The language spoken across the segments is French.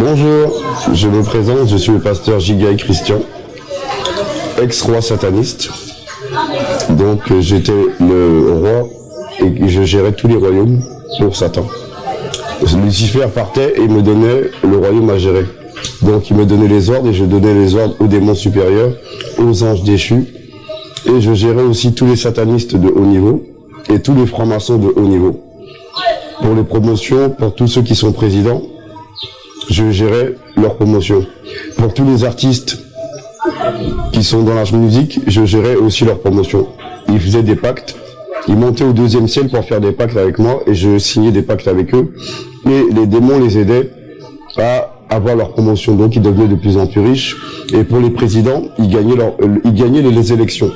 Bonjour, je me présente, je suis le pasteur Gigaï Christian, ex-roi sataniste. Donc j'étais le roi et je gérais tous les royaumes pour Satan. Lucifer partait et me donnait le royaume à gérer. Donc il me donnait les ordres et je donnais les ordres aux démons supérieurs, aux anges déchus. Et je gérais aussi tous les satanistes de haut niveau et tous les francs-maçons de haut niveau. Pour les promotions, pour tous ceux qui sont présidents, je gérais leur promotion. Pour tous les artistes qui sont dans la musique, je gérais aussi leur promotion. Ils faisaient des pactes, ils montaient au deuxième ciel pour faire des pactes avec moi et je signais des pactes avec eux. Et les démons les aidaient à avoir leur promotion, donc ils devenaient de plus en plus riches. Et pour les présidents, ils gagnaient, euh, les élections.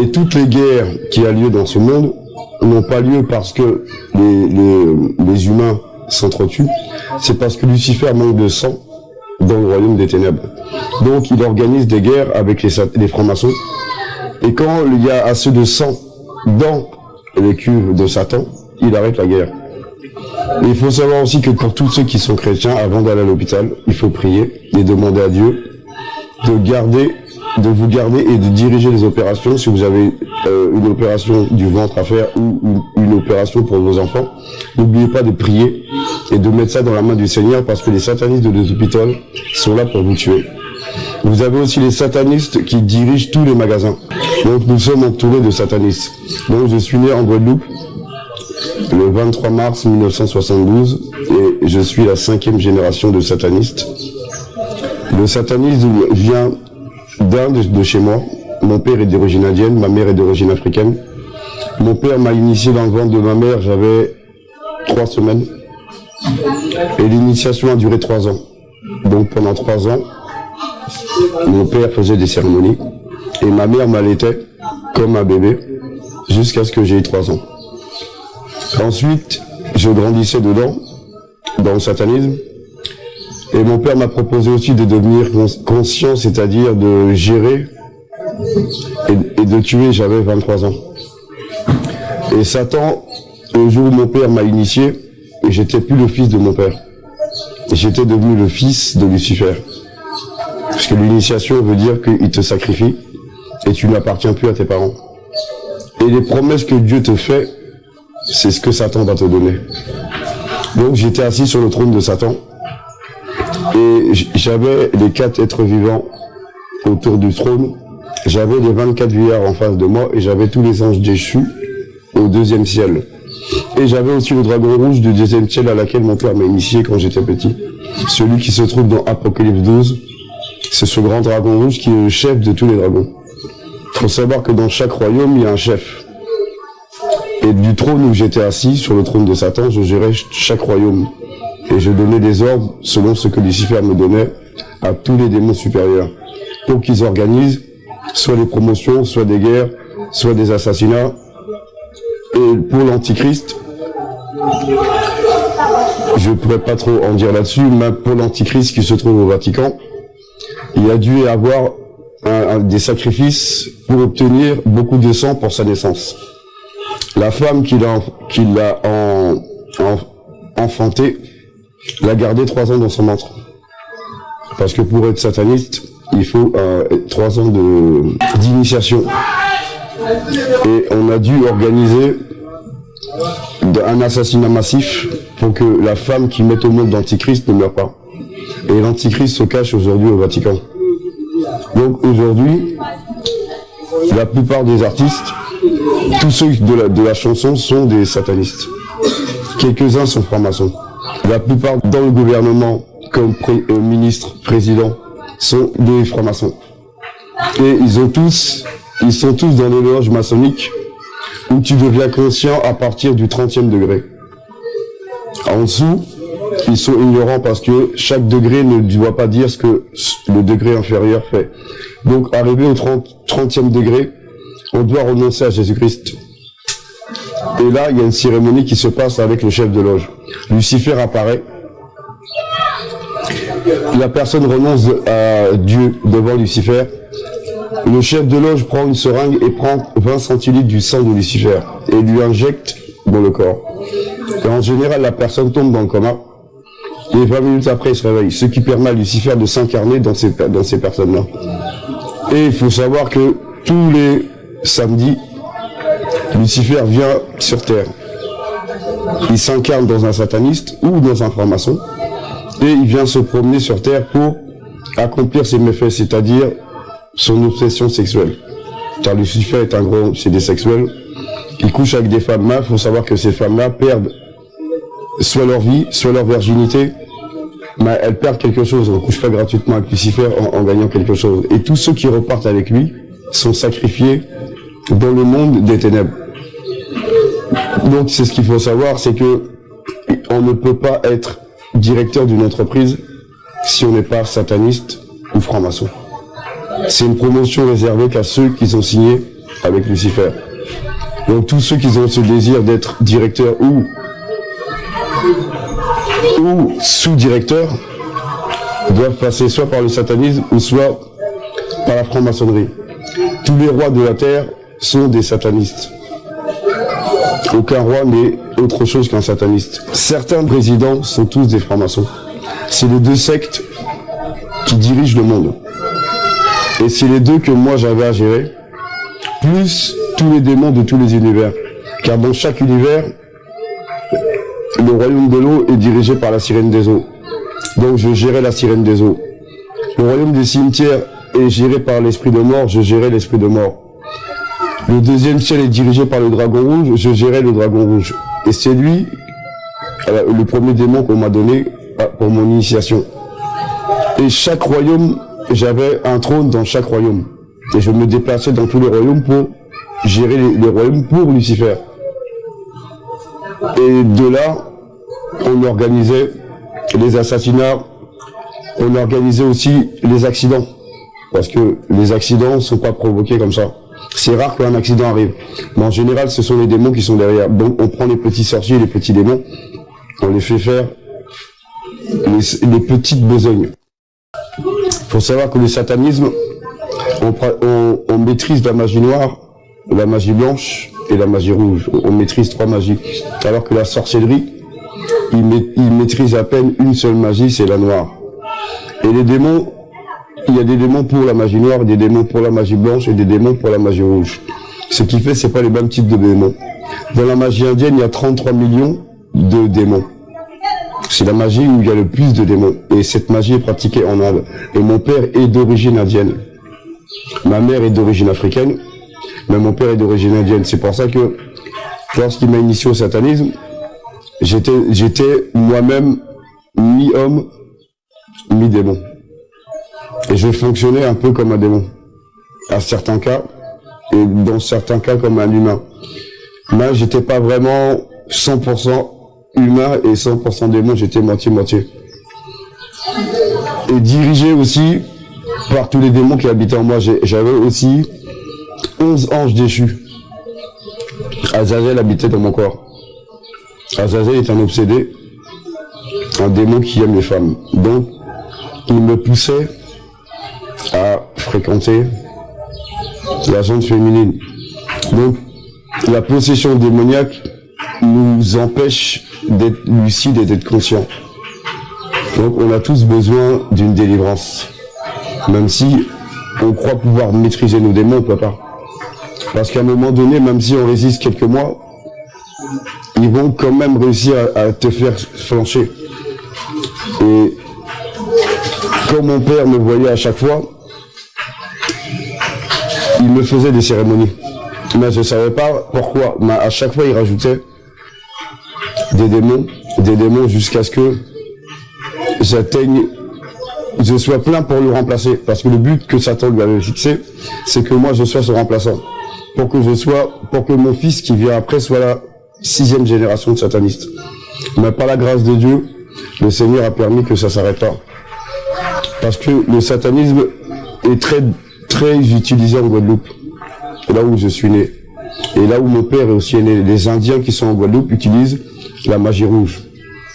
Et toutes les guerres qui a lieu dans ce monde n'ont pas lieu parce que les humains s'entretuent, c'est parce que Lucifer manque de sang dans le royaume des ténèbres. Donc il organise des guerres avec les, francs-maçons. Et quand il y a assez de sang dans les cuves de Satan, il arrête la guerre. Il faut savoir aussi que pour tous ceux qui sont chrétiens, avant d'aller à l'hôpital, il faut prier et demander à Dieu de garder de vous garder et de diriger les opérations si vous avez euh, une opération du ventre à faire ou, une opération pour vos enfants. N'oubliez pas de prier et de mettre ça dans la main du Seigneur parce que les satanistes de l'hôpital sont là pour vous tuer. Vous avez aussi les satanistes qui dirigent tous les magasins. Donc nous sommes entourés de satanistes. Donc je suis né en Guadeloupe le 23 mars 1972 et je suis la cinquième génération de satanistes. Le satanisme vient d'un de, chez moi. Mon père est d'origine indienne, ma mère est d'origine africaine. Mon père m'a initié dans le ventre de ma mère, j'avais trois semaines. Et l'initiation a duré trois ans. Donc pendant trois ans, mon père faisait des cérémonies et ma mère m'allaitait comme un bébé jusqu'à ce que j'ai trois ans. Ensuite, je grandissais dedans, dans le satanisme, et mon père m'a proposé aussi de devenir conscient, c'est-à-dire de gérer et, de tuer, j'avais 23 ans. Et Satan, le jour où mon père m'a initié, j'étais plus le fils de mon père. J'étais devenu le fils de Lucifer. Parce que l'initiation veut dire qu'il te sacrifie et tu n'appartiens plus à tes parents. Et les promesses que Dieu te fait, c'est ce que Satan va te donner. Donc j'étais assis sur le trône de Satan et j'avais les quatre êtres vivants autour du trône. J'avais les 24 vieillards en face de moi et j'avais tous les anges déchus au deuxième ciel. Et j'avais aussi le dragon rouge du deuxième ciel à laquelle mon père m'a initié quand j'étais petit. Celui qui se trouve dans Apocalypse 12, c'est ce grand dragon rouge qui est le chef de tous les dragons. Il faut savoir que dans chaque royaume, il y a un chef. Et du trône où j'étais assis, sur le trône de Satan, je gérais chaque royaume et je donnais des ordres selon ce que Lucifer me donnait à tous les démons supérieurs pour qu'ils organisent soit des promotions, soit des guerres, soit des assassinats. Et pour l'Antichrist, je ne pourrais pas trop en dire là-dessus, mais pour l'Antichrist qui se trouve au Vatican, il a dû avoir des sacrifices pour obtenir beaucoup de sang pour sa naissance. La femme qu'il a, a en, enfantée l'a gardé trois ans dans son ventre. Parce que pour être sataniste, il faut euh, trois ans d'initiation. Et on a dû organiser un assassinat massif pour que la femme qui met au monde l'Antichrist ne meure pas. Et l'Antichrist se cache aujourd'hui au Vatican. Donc aujourd'hui, la plupart des artistes, tous ceux de la, de la chanson sont des satanistes. Quelques-uns sont francs-maçons. La plupart dans le gouvernement, comme euh, ministre, président, sont des francs-maçons. Et ils ont tous, ils sont tous dans les loges maçonniques où tu deviens conscient à partir du 30e degré. En dessous, ils sont ignorants parce que chaque degré ne doit pas dire ce que le degré inférieur fait. Donc, arrivé au 30, 30e degré, on doit renoncer à Jésus-Christ. Et là, il y a une cérémonie qui se passe avec le chef de loge. Lucifer apparaît. La personne renonce à Dieu devant Lucifer. Le chef de loge prend une seringue et prend 20 centilitres du sang de Lucifer et lui injecte dans le corps. En général, la personne tombe dans le coma Et 20 minutes après, il se réveille. Ce qui permet à Lucifer de s'incarner dans ces, dans ces personnes-là. Et il faut savoir que tous les samedis, Lucifer vient sur Terre. Il s'incarne dans un sataniste ou dans un franc-maçon. Et il vient se promener sur Terre pour accomplir ses méfaits, c'est-à-dire son obsession sexuelle. Car Lucifer est un gros c'est des sexuels. Il couche avec des femmes-là. Il faut savoir que ces femmes-là perdent soit leur vie, soit leur virginité, mais elles perdent quelque chose. On ne couche pas gratuitement avec Lucifer en, gagnant quelque chose. Et tous ceux qui repartent avec lui sont sacrifiés dans le monde des ténèbres. Donc c'est ce qu'il faut savoir, c'est que on ne peut pas être directeur d'une entreprise si on n'est pas sataniste ou franc-maçon. C'est une promotion réservée qu'à ceux qui ont signé avec Lucifer. Donc tous ceux qui ont ce désir d'être directeur ou ou sous-directeur doivent passer soit par le satanisme ou soit par la franc-maçonnerie. Tous les rois de la terre sont des satanistes. Aucun roi n'est autre chose qu'un sataniste. Certains présidents sont tous des francs-maçons. C'est les deux sectes qui dirigent le monde. Et c'est les deux que moi j'avais à gérer, plus tous les démons de tous les univers. Car dans chaque univers, le royaume de l'eau est dirigé par la sirène des eaux. Donc je gérais la sirène des eaux. Le royaume des cimetières est géré par l'esprit de mort, je gérais l'esprit de mort. Le deuxième ciel est dirigé par le dragon rouge, je gérais le dragon rouge. Et c'est lui, euh, le premier démon qu'on m'a donné euh, pour mon initiation. Et chaque royaume, j'avais un trône dans chaque royaume. Et je me déplaçais dans tous les royaumes pour gérer les royaumes pour Lucifer. Et de là, on organisait les assassinats, on organisait aussi les accidents. Parce que les accidents ne sont pas provoqués comme ça. C'est rare qu'un accident arrive. Mais en général, ce sont les démons qui sont derrière. Donc on prend les petits sorciers, les petits démons, on les fait faire les, petites besognes. Il faut savoir que le satanisme, on maîtrise la magie noire, la magie blanche et la magie rouge. On maîtrise trois magies. Alors que la sorcellerie, il, maîtrise à peine une seule magie, c'est la noire. Et les démons, il y a des démons pour la magie noire, des démons pour la magie blanche et des démons pour la magie rouge. Ce qui fait, c'est pas les mêmes types de démons. Dans la magie indienne, il y a 33 millions de démons. C'est la magie où il y a le plus de démons. Et cette magie est pratiquée en Inde. Et mon père est d'origine indienne. Ma mère est d'origine africaine mais mon père est d'origine indienne. C'est pour ça que lorsqu'il m'a initié au satanisme, j'étais j'étais moi-même mi-homme, mi-démon. Et je fonctionnais un peu comme un démon, à certains cas, et dans certains cas comme un humain. Mais j'étais pas vraiment 100% humain et 100% démon, j'étais moitié-moitié. Et dirigé aussi par tous les démons qui habitaient en moi. J'avais aussi 11 anges déchus. Azazel habitait dans mon corps. Azazel est un obsédé, un démon qui aime les femmes. Donc, il me poussait à fréquenter la zone féminine. Donc, la possession démoniaque nous empêche d'être lucides et d'être conscients. Donc, on a tous besoin d'une délivrance. Même si on croit pouvoir maîtriser nos démons, on. Parce qu'à un moment donné, même si on résiste quelques mois, ils vont quand même réussir à, te faire flancher. Et comme mon père me voyait à chaque fois, il me faisait des cérémonies. Mais je ne savais pas pourquoi. Mais à chaque fois, il rajoutait des démons, des démons jusqu'à ce que j'atteigne, je sois plein pour le remplacer. Parce que le but que Satan lui avait fixé, c'est que moi je sois son remplaçant pour que je sois, pour que mon fils qui vient après soit la sixième génération de satanistes. Mais par la grâce de Dieu, le Seigneur a permis que ça s'arrête pas. Parce que le satanisme est très, très utilisé en Guadeloupe. Là où je suis né. Et là où mon père est aussi né. Les Indiens qui sont en Guadeloupe utilisent la magie rouge.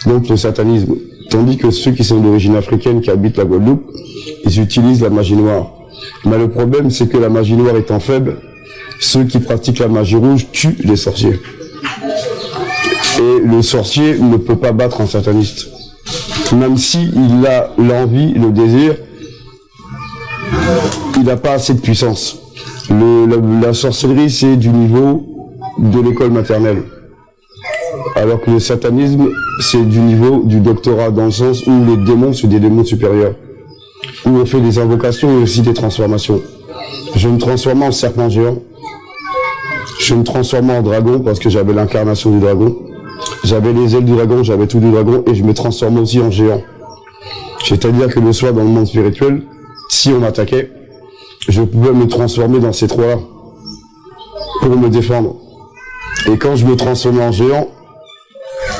Donc le satanisme. Tandis que ceux qui sont d'origine africaine qui habitent la Guadeloupe, ils utilisent la magie noire. Mais le problème, c'est que la magie noire étant faible, ceux qui pratiquent la magie rouge tuent les sorciers. Et le sorcier ne peut pas battre un sataniste. même s'il a l'envie, le désir, il n'a pas assez de puissance. la, sorcellerie, c'est du niveau de l'école maternelle. Alors que le satanisme, c'est du niveau du doctorat, dans le sens où les démons, sont des démons supérieurs. Où on fait des invocations et aussi des transformations. Je me transforme en serpent géant. Je me transforme en dragon parce que j'avais l'incarnation du dragon. J'avais les ailes du dragon, j'avais tout du dragon et je me transforme aussi en géant. C'est-à-dire que le soir, dans le monde spirituel, si on m'attaquait, je pouvais me transformer dans ces trois-là pour me défendre. Et quand je me transformais en géant,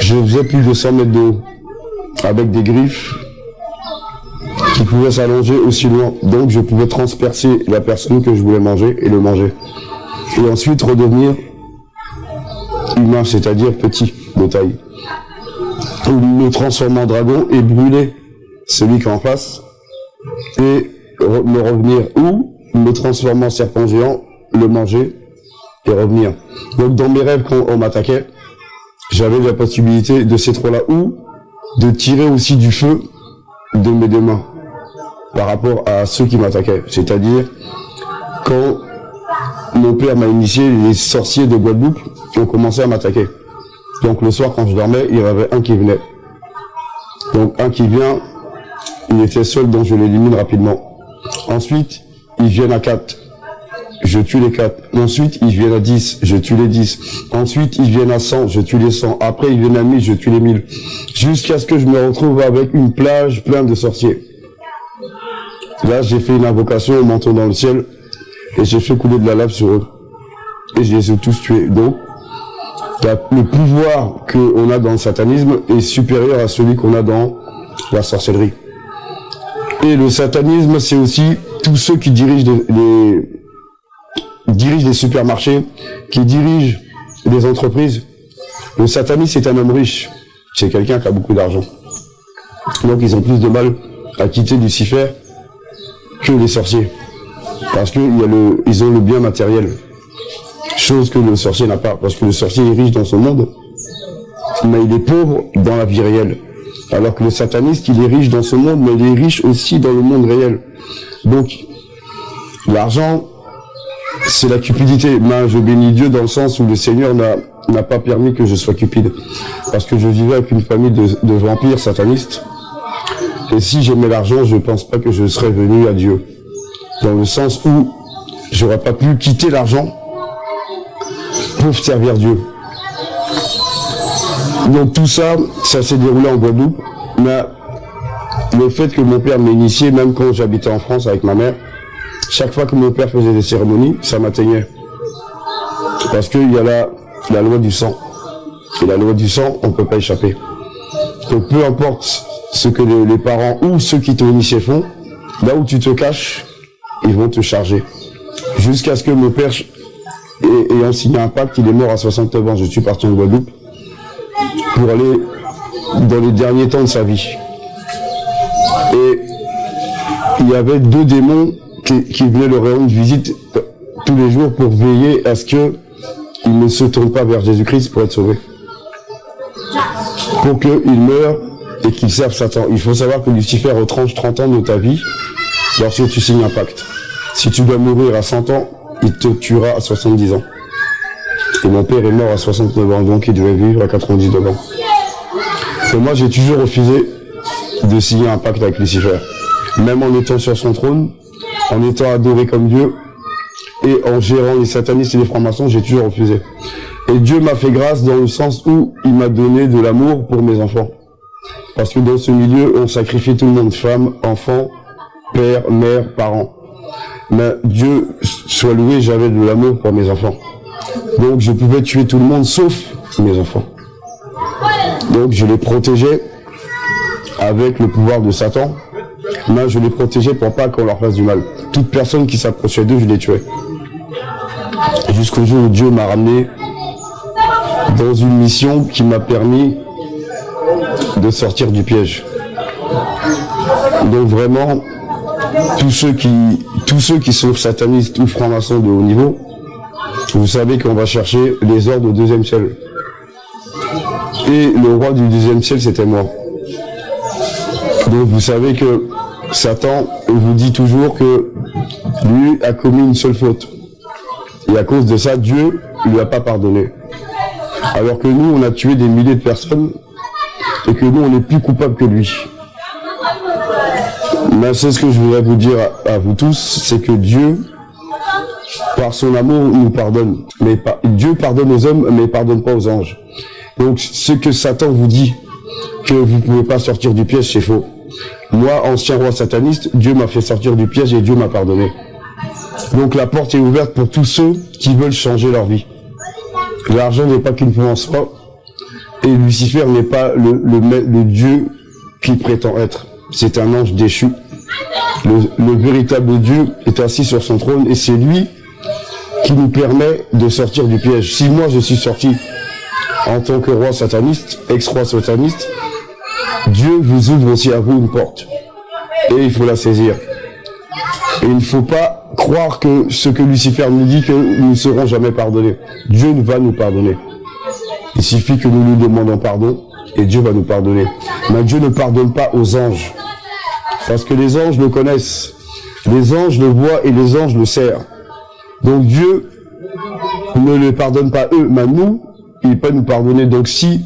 je faisais plus de 100 mètres de haut, avec des griffes qui pouvaient s'allonger aussi loin. Donc je pouvais transpercer la personne que je voulais manger et le manger. Et ensuite redevenir humain, c'est-à-dire petit de taille. Ou me transformer en dragon et brûler celui qui est en face. Et me revenir ou me transformer en serpent géant, le manger et revenir. Donc dans mes rêves quand on m'attaquait, j'avais la possibilité de ces trois-là ou de tirer aussi du feu de mes deux mains par rapport à ceux qui m'attaquaient. C'est-à-dire quand mon père m'a initié, les sorciers de Guadeloupe ont commencé à m'attaquer. Donc le soir quand je dormais, il y avait un qui venait. Donc un qui vient, il était seul donc je l'élimine rapidement. Ensuite, ils viennent à 4 je tue les 4. Ensuite, ils viennent à 10, je tue les 10. Ensuite, ils viennent à 100, je tue les 100. Après, ils viennent à 1000, je tue les 1000. Jusqu'à ce que je me retrouve avec une plage pleine de sorciers. Là, j'ai fait une invocation au manteau dans le ciel et j'ai fait couler de la lave sur eux. Et je les ai tous tués. Donc, le pouvoir qu'on a dans le satanisme est supérieur à celui qu'on a dans la sorcellerie. Et le satanisme, c'est aussi tous ceux qui dirigent les, dirige des supermarchés, qui dirige des entreprises. Le sataniste est un homme riche. C'est quelqu'un qui a beaucoup d'argent. Donc ils ont plus de mal à quitter Lucifer que les sorciers. Parce qu'ils ils ont le bien matériel. Chose que le sorcier n'a pas. Parce que le sorcier est riche dans son monde, mais il est pauvre dans la vie réelle. Alors que le sataniste, il est riche dans ce monde, mais il est riche aussi dans le monde réel. Donc, l'argent, c'est la cupidité. Moi, je bénis Dieu dans le sens où le Seigneur n'a pas permis que je sois cupide. Parce que je vivais avec une famille de, vampires satanistes. Et si j'aimais l'argent, je ne pense pas que je serais venu à Dieu. Dans le sens où j'aurais pas pu quitter l'argent pour servir Dieu. Donc tout ça, ça s'est déroulé en Guadeloupe. Mais le fait que mon père m'ait initié, même quand j'habitais en France avec ma mère, chaque fois que mon père faisait des cérémonies, ça m'atteignait. Parce qu'il y a la, la loi du sang. Et la loi du sang, on ne peut pas échapper. Donc peu importe ce que les, parents ou ceux qui t'ont initié font, là où tu te caches, ils vont te charger. Jusqu'à ce que mon père, ayant signé un pacte, il est mort à 69 ans, je suis parti en Guadeloupe, pour aller dans les derniers temps de sa vie. Il y avait deux démons qui, venait le rendre visite tous les jours pour veiller à ce que il ne se tourne pas vers Jésus-Christ pour être sauvé. Pour qu'il meure et qu'il serve Satan. Il faut savoir que Lucifer retranche 30 ans de ta vie lorsque tu signes un pacte. Si tu dois mourir à 100 ans, il te tuera à 70 ans. Et mon père est mort à 69 ans, donc il devait vivre à 99 ans. Et moi, j'ai toujours refusé de signer un pacte avec Lucifer. Même en étant sur son trône, en étant adoré comme Dieu et en gérant les satanistes et les francs-maçons, j'ai toujours refusé. Et Dieu m'a fait grâce dans le sens où il m'a donné de l'amour pour mes enfants. Parce que dans ce milieu, on sacrifie tout le monde, femmes, enfants, père, mère, parents. Mais Dieu soit loué, j'avais de l'amour pour mes enfants. Donc je pouvais tuer tout le monde sauf mes enfants. Donc je les protégeais avec le pouvoir de Satan, moi, je les protégeais pour pas qu'on leur fasse du mal. Toute personne qui s'approchait d'eux, je les tuais. Jusqu'au jour où Dieu m'a ramené dans une mission qui m'a permis de sortir du piège. Donc vraiment, tous ceux qui, tous ceux qui sont satanistes ou francs-maçons de haut niveau, vous savez qu'on va chercher les ordres au deuxième ciel. Et le roi du deuxième ciel, c'était moi. Donc vous savez que Satan vous dit toujours que lui a commis une seule faute. Et à cause de ça, Dieu lui a pas pardonné. Alors que nous, on a tué des milliers de personnes et que nous, on est plus coupable que lui. Mais c'est ce que je voudrais vous dire à, vous tous, c'est que Dieu, par son amour, nous pardonne. Mais Dieu pardonne aux hommes, mais il pardonne pas aux anges. Donc, ce que Satan vous dit, que vous ne pouvez pas sortir du piège, c'est faux. Moi, ancien roi sataniste, Dieu m'a fait sortir du piège et Dieu m'a pardonné. Donc la porte est ouverte pour tous ceux qui veulent changer leur vie. L'argent n'est pas qu'une pas, et Lucifer n'est pas le, le, Dieu qu'il prétend être. C'est un ange déchu. Le, véritable Dieu est assis sur son trône et c'est lui qui nous permet de sortir du piège. Si moi je suis sorti en tant que roi sataniste, ex-roi sataniste, Dieu vous ouvre aussi à vous une porte. Et il faut la saisir. Et il ne faut pas croire que ce que Lucifer nous dit, que nous ne serons jamais pardonnés. Dieu va nous pardonner. Il suffit que nous lui demandons pardon et Dieu va nous pardonner. Mais Dieu ne pardonne pas aux anges. Parce que les anges le connaissent. Les anges le voient et les anges le serrent. Donc Dieu ne les pardonne pas eux, mais nous, il peut nous pardonner. Donc si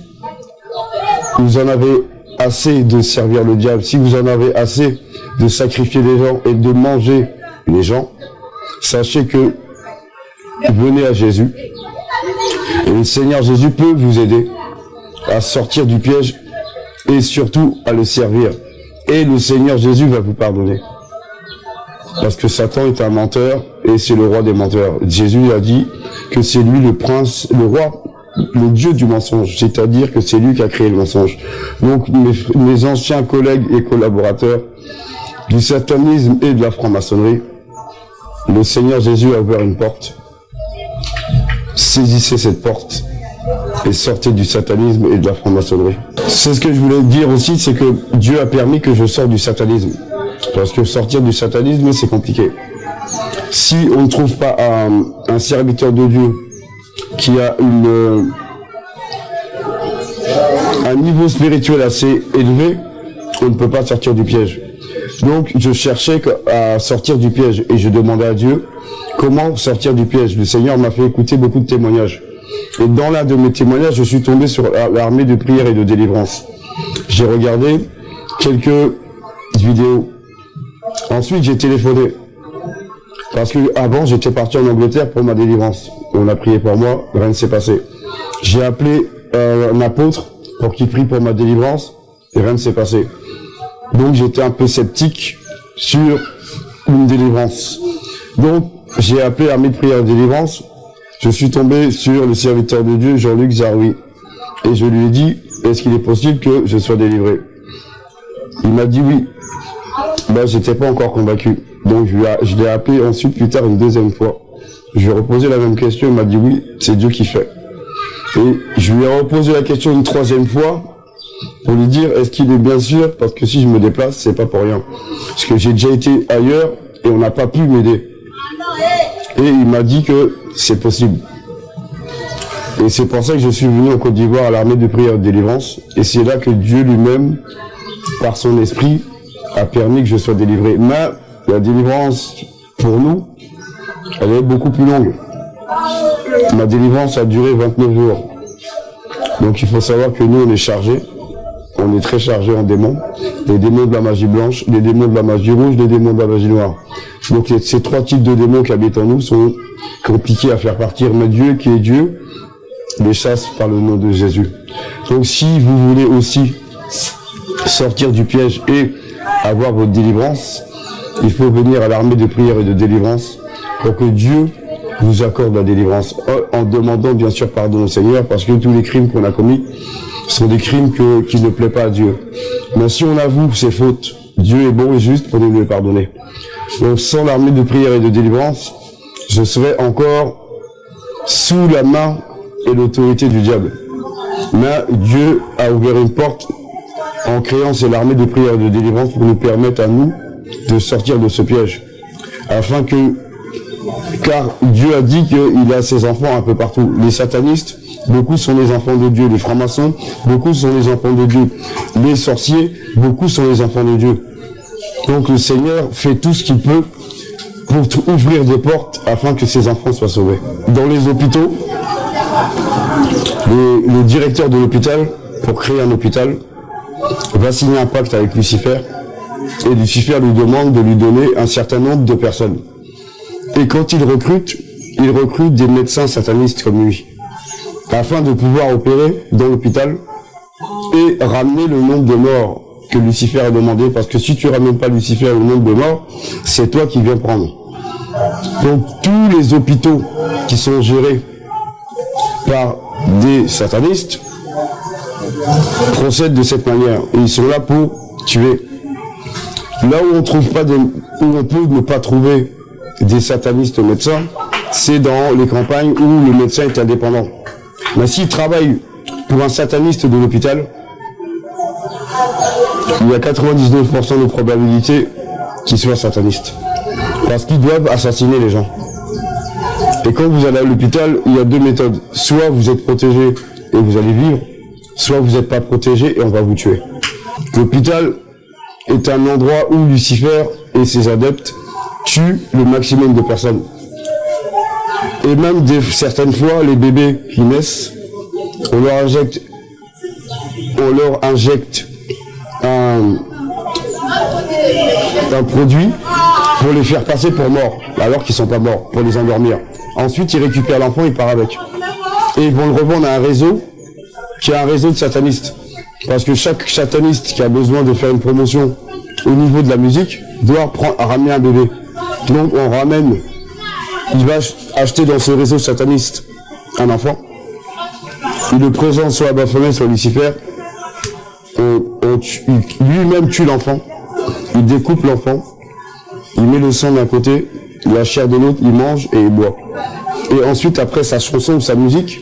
vous en avez assez de servir le diable, si vous en avez assez de sacrifier les gens et de manger les gens, sachez que venez à Jésus. Et le Seigneur Jésus peut vous aider à sortir du piège et surtout à le servir. Et le Seigneur Jésus va vous pardonner. Parce que Satan est un menteur et c'est le roi des menteurs. Jésus a dit que c'est lui le prince, le roi le dieu du mensonge, c'est-à-dire que c'est lui qui a créé le mensonge. Donc mes, anciens collègues et collaborateurs du satanisme et de la franc-maçonnerie, le Seigneur Jésus a ouvert une porte. Saisissez cette porte et sortez du satanisme et de la franc-maçonnerie. C'est ce que je voulais dire aussi, c'est que Dieu a permis que je sorte du satanisme. Parce que sortir du satanisme, c'est compliqué. Si on ne trouve pas un serviteur de Dieu qui a une, un niveau spirituel assez élevé, on ne peut pas sortir du piège. Donc, je cherchais à sortir du piège et je demandais à Dieu comment sortir du piège? Le Seigneur m'a fait écouter beaucoup de témoignages. Et dans l'un de mes témoignages, je suis tombé sur l'armée de prière et de délivrance. J'ai regardé quelques vidéos. Ensuite, j'ai téléphoné. Parce que avant, j'étais parti en Angleterre pour ma délivrance. On a prié pour moi, rien ne s'est passé. J'ai appelé euh, un apôtre pour qu'il prie pour ma délivrance, et rien ne s'est passé. Donc j'étais un peu sceptique sur une délivrance. Donc j'ai appelé Armée de prière et délivrance. Je suis tombé sur le serviteur de Dieu, Jean-Luc Zaroui. Et je lui ai dit, est-ce qu'il est possible que je sois délivré? Il m'a dit oui. Ben, j'étais pas encore convaincu. Donc je, l'ai appelé ensuite plus tard une deuxième fois. Je lui ai reposé la même question, il m'a dit oui, c'est Dieu qui fait. Et je lui ai reposé la question une troisième fois pour lui dire est-ce qu'il est bien sûr? Parce que si je me déplace, c'est pas pour rien. Parce que j'ai déjà été ailleurs et on n'a pas pu m'aider. Et il m'a dit que c'est possible. Et c'est pour ça que je suis venu en Côte d'Ivoire à l'armée de prière de délivrance. Et c'est là que Dieu lui-même, par son esprit, a permis que je sois délivré. Mais la délivrance, pour nous, elle est beaucoup plus longue. Ma délivrance a duré 29 jours. Donc il faut savoir que nous, on est chargés. On est très chargés en démons. Les démons de la magie blanche, les démons de la magie rouge, les démons de la magie noire. Donc ces trois types de démons qui habitent en nous sont compliqués à faire partir. Mais Dieu, qui est Dieu, les chasse par le nom de Jésus. Donc si vous voulez aussi sortir du piège et avoir votre délivrance, il faut venir à l'armée de prière et de délivrance pour que Dieu vous accorde la délivrance, en demandant bien sûr pardon au Seigneur, parce que tous les crimes qu'on a commis sont des crimes qui ne plaisent pas à Dieu. Mais si on avoue ses fautes, Dieu est bon et juste pour nous les pardonner. Donc sans l'armée de prière et de délivrance, je serais encore sous la main et l'autorité du diable. Mais Dieu a ouvert une porte en créant cette armée de prière et de délivrance pour nous permettre à nous de sortir de ce piège. Afin que, car Dieu a dit qu'il a ses enfants un peu partout. Les satanistes, beaucoup sont les enfants de Dieu. Les francs-maçons, beaucoup sont les enfants de Dieu. Les sorciers, beaucoup sont les enfants de Dieu. Donc le Seigneur fait tout ce qu'il peut pour ouvrir des portes afin que ses enfants soient sauvés. Dans les hôpitaux, le, directeur de l'hôpital, pour créer un hôpital, va signer un pacte avec Lucifer et Lucifer lui demande de lui donner un certain nombre de personnes. Et quand il recrute, il recrute des médecins satanistes comme lui, afin de pouvoir opérer dans l'hôpital et ramener le nombre de morts que Lucifer a demandé, parce que si tu ramènes pas Lucifer le nombre de morts, c'est toi qui viens prendre. Donc tous les hôpitaux qui sont gérés par des satanistes procèdent de cette manière. Et ils sont là pour tuer. Là où on trouve pas où on peut ne pas trouver des satanistes médecins, c'est dans les campagnes où le médecin est indépendant. Mais s'il travaille pour un sataniste de l'hôpital, il y a 99% de probabilité qu'il soit sataniste. Parce qu'ils doivent assassiner les gens. Et quand vous allez à l'hôpital, il y a deux méthodes. Soit vous êtes protégé et vous allez vivre, soit vous n'êtes pas protégé et on va vous tuer. L'hôpital est un endroit où Lucifer et ses adeptes tuent le maximum de personnes. Et même certaines fois, les bébés qui naissent, on leur injecte, un, produit pour les faire passer pour morts, alors qu'ils sont pas morts, pour les endormir. Ensuite, ils récupèrent l'enfant, ils partent avec. Et ils vont le revendre à un réseau qui est un réseau de satanistes. Parce que chaque sataniste qui a besoin de faire une promotion au niveau de la musique doit ramener un bébé. Donc on ramène, il va acheter dans ce réseau sataniste un enfant. Il le présente soit à Baphomet, soit Lucifer. Lui-même tue l'enfant. Il découpe l'enfant. Il met le sang d'un côté, la chair de l'autre, il mange et il boit. Et ensuite, après sa chanson ou sa musique,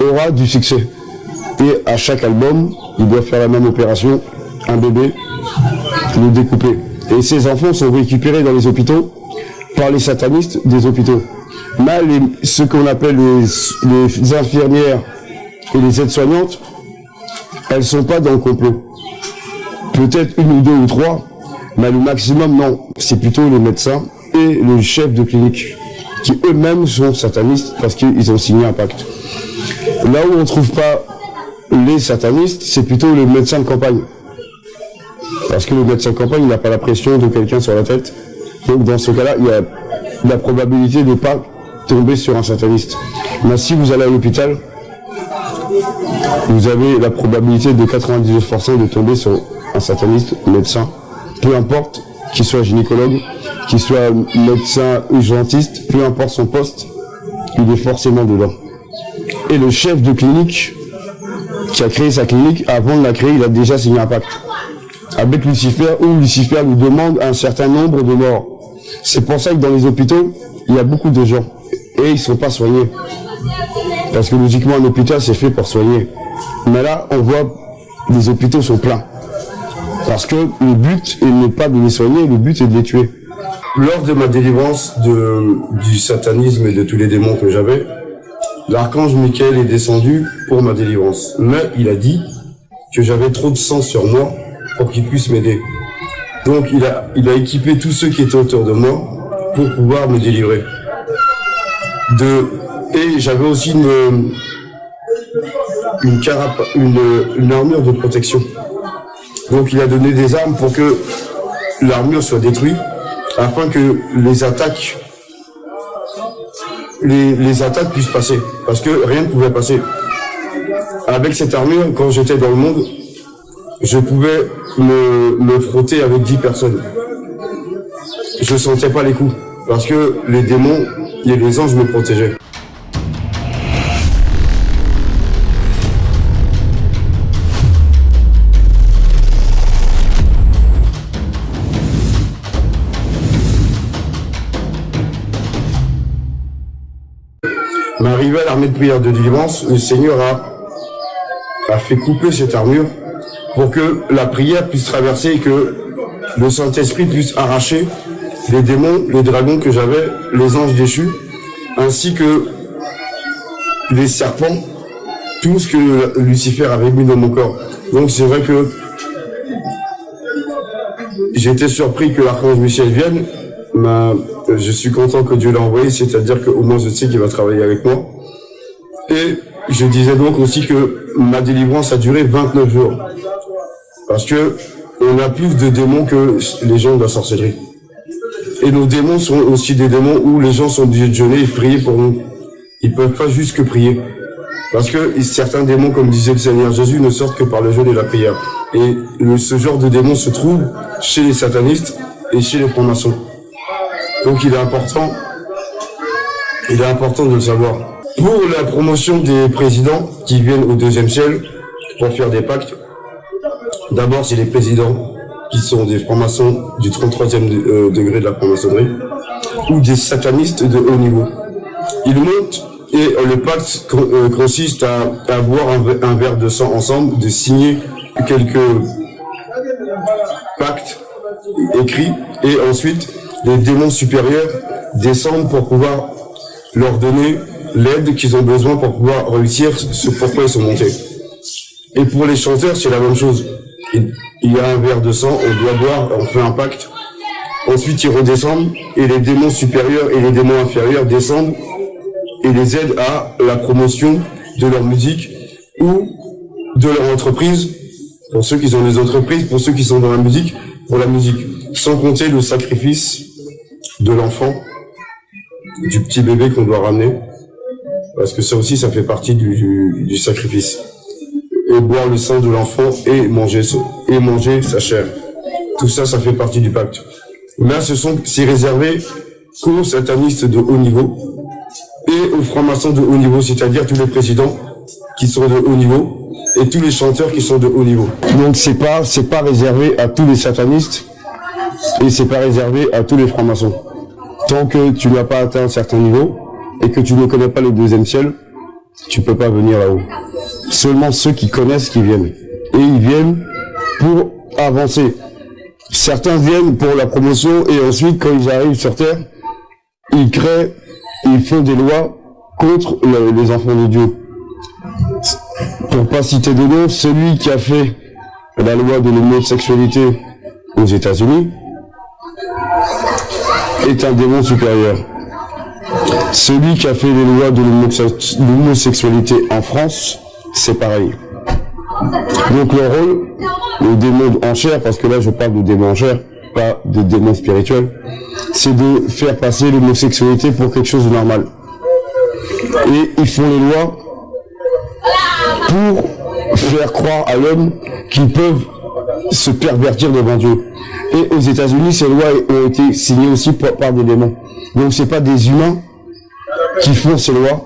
aura du succès. Et à chaque album, il doit faire la même opération, un bébé, le découper. Et ces enfants sont récupérés dans les hôpitaux par les satanistes des hôpitaux. Mais ce qu'on appelle les, infirmières et les aides-soignantes, elles sont pas dans le complot. Peut-être une ou deux ou trois, mais le maximum, non. C'est plutôt les médecins et le chef de clinique, qui eux-mêmes sont satanistes parce qu'ils ont signé un pacte. Là où on ne trouve pas les satanistes, c'est plutôt le médecin de campagne. Parce que le médecin de campagne n'a pas la pression de quelqu'un sur la tête. Donc dans ce cas-là, il y a la probabilité de ne pas tomber sur un sataniste. Mais si vous allez à l'hôpital, vous avez la probabilité de 99% de tomber sur un sataniste médecin, peu importe qu'il soit gynécologue, qu'il soit médecin urgentiste, peu importe son poste, il est forcément dedans. Le chef de clinique qui a créé sa clinique, avant de la créer, il a déjà signé un pacte avec Lucifer, où Lucifer nous demande un certain nombre de morts. C'est pour ça que dans les hôpitaux, il y a beaucoup de gens, et ils ne sont pas soignés. Parce que logiquement, un hôpital, c'est fait pour soigner. Mais là, on voit, les hôpitaux sont pleins. Parce que le but n'est pas de les soigner, le but est de les tuer. Lors de ma délivrance du satanisme et de tous les démons que j'avais, l'archange Michael est descendu pour ma délivrance. Mais il a dit que j'avais trop de sang sur moi pour qu'il puisse m'aider. Donc il a, il a équipé tous ceux qui étaient autour de moi pour pouvoir me délivrer. De, et j'avais aussi une, une, une, une armure de protection. Donc il a donné des armes pour que l'armure soit détruite, afin que les attaques les, attaques puissent passer. Parce que rien ne pouvait passer. Avec cette armure, quand j'étais dans le monde, je pouvais me, me frotter avec 10 personnes. Je sentais pas les coups. Parce que les démons et les anges me protégeaient. Arrivé à l'armée de prière de délivrance, le Seigneur a, a fait couper cette armure pour que la prière puisse traverser et que le Saint-Esprit puisse arracher les démons, les dragons que j'avais, les anges déchus, ainsi que les serpents, tout ce que Lucifer avait mis dans mon corps. Donc c'est vrai que j'étais surpris que l'archange Michel vienne. Mais je suis content que Dieu l'a envoyé, c'est-à-dire qu'au moins je sais qu'il va travailler avec moi. Je disais donc aussi que ma délivrance a duré 29 jours. Parce que on a plus de démons que les gens de la sorcellerie. Et nos démons sont aussi des démons où les gens sont obligés de jeûner et prier pour nous. Ils peuvent pas juste que prier. Parce que certains démons, comme disait le Seigneur Jésus, ne sortent que par le jeûne et la prière. Et ce genre de démons se trouve chez les satanistes et chez les francs-maçons. Donc il est important, il est important de le savoir. Pour la promotion des présidents qui viennent au deuxième ciel pour faire des pactes, d'abord c'est les présidents qui sont des francs-maçons du 33e euh, degré de la franc-maçonnerie ou des satanistes de haut niveau. Ils montent et le pacte euh, consiste à, à boire un, verre de sang ensemble, de signer quelques pactes écrits et ensuite les démons supérieurs descendent pour pouvoir leur donner l'aide qu'ils ont besoin pour pouvoir réussir ce pourquoi ils sont montés. Et pour les chanteurs, c'est la même chose. Il y a un verre de sang, on doit boire, on fait un pacte. Ensuite, ils redescendent et les démons supérieurs et les démons inférieurs descendent et les aident à la promotion de leur musique ou de leur entreprise. Pour ceux qui sont des entreprises, pour ceux qui sont dans la musique, pour la musique. Sans compter le sacrifice de l'enfant, du petit bébé qu'on doit ramener, parce que ça aussi, ça fait partie du, du, sacrifice. Et boire le sang de l'enfant et manger, et manger sa chair. Tout ça, ça fait partie du pacte. Mais ce sont, c'est réservé qu'aux satanistes de haut niveau et aux francs-maçons de haut niveau, c'est-à-dire tous les présidents qui sont de haut niveau et tous les chanteurs qui sont de haut niveau. Donc c'est pas, c'est pas réservé à tous les satanistes et c'est pas réservé à tous les francs-maçons. Tant que tu n'as pas atteint un certain niveau et que tu ne connais pas le deuxième ciel, tu peux pas venir là-haut. Seulement ceux qui connaissent qui viennent. Et ils viennent pour avancer. Certains viennent pour la promotion et ensuite, quand ils arrivent sur Terre, ils créent, ils font des lois contre les enfants de Dieu. Pour pas citer de nom, celui qui a fait la loi de l'homosexualité aux États-Unis, est un démon supérieur. Celui qui a fait les lois de l'homosexualité en France, c'est pareil. Donc le rôle, le démon en chair, parce que là je parle de démon en chair, pas de démon spirituel, c'est de faire passer l'homosexualité pour quelque chose de normal. Et ils font les lois pour faire croire à l'homme qu'ils peuvent se pervertir devant Dieu. Et aux États-Unis, ces lois ont été signées aussi par, des démons. Donc c'est pas des humains qui font ces lois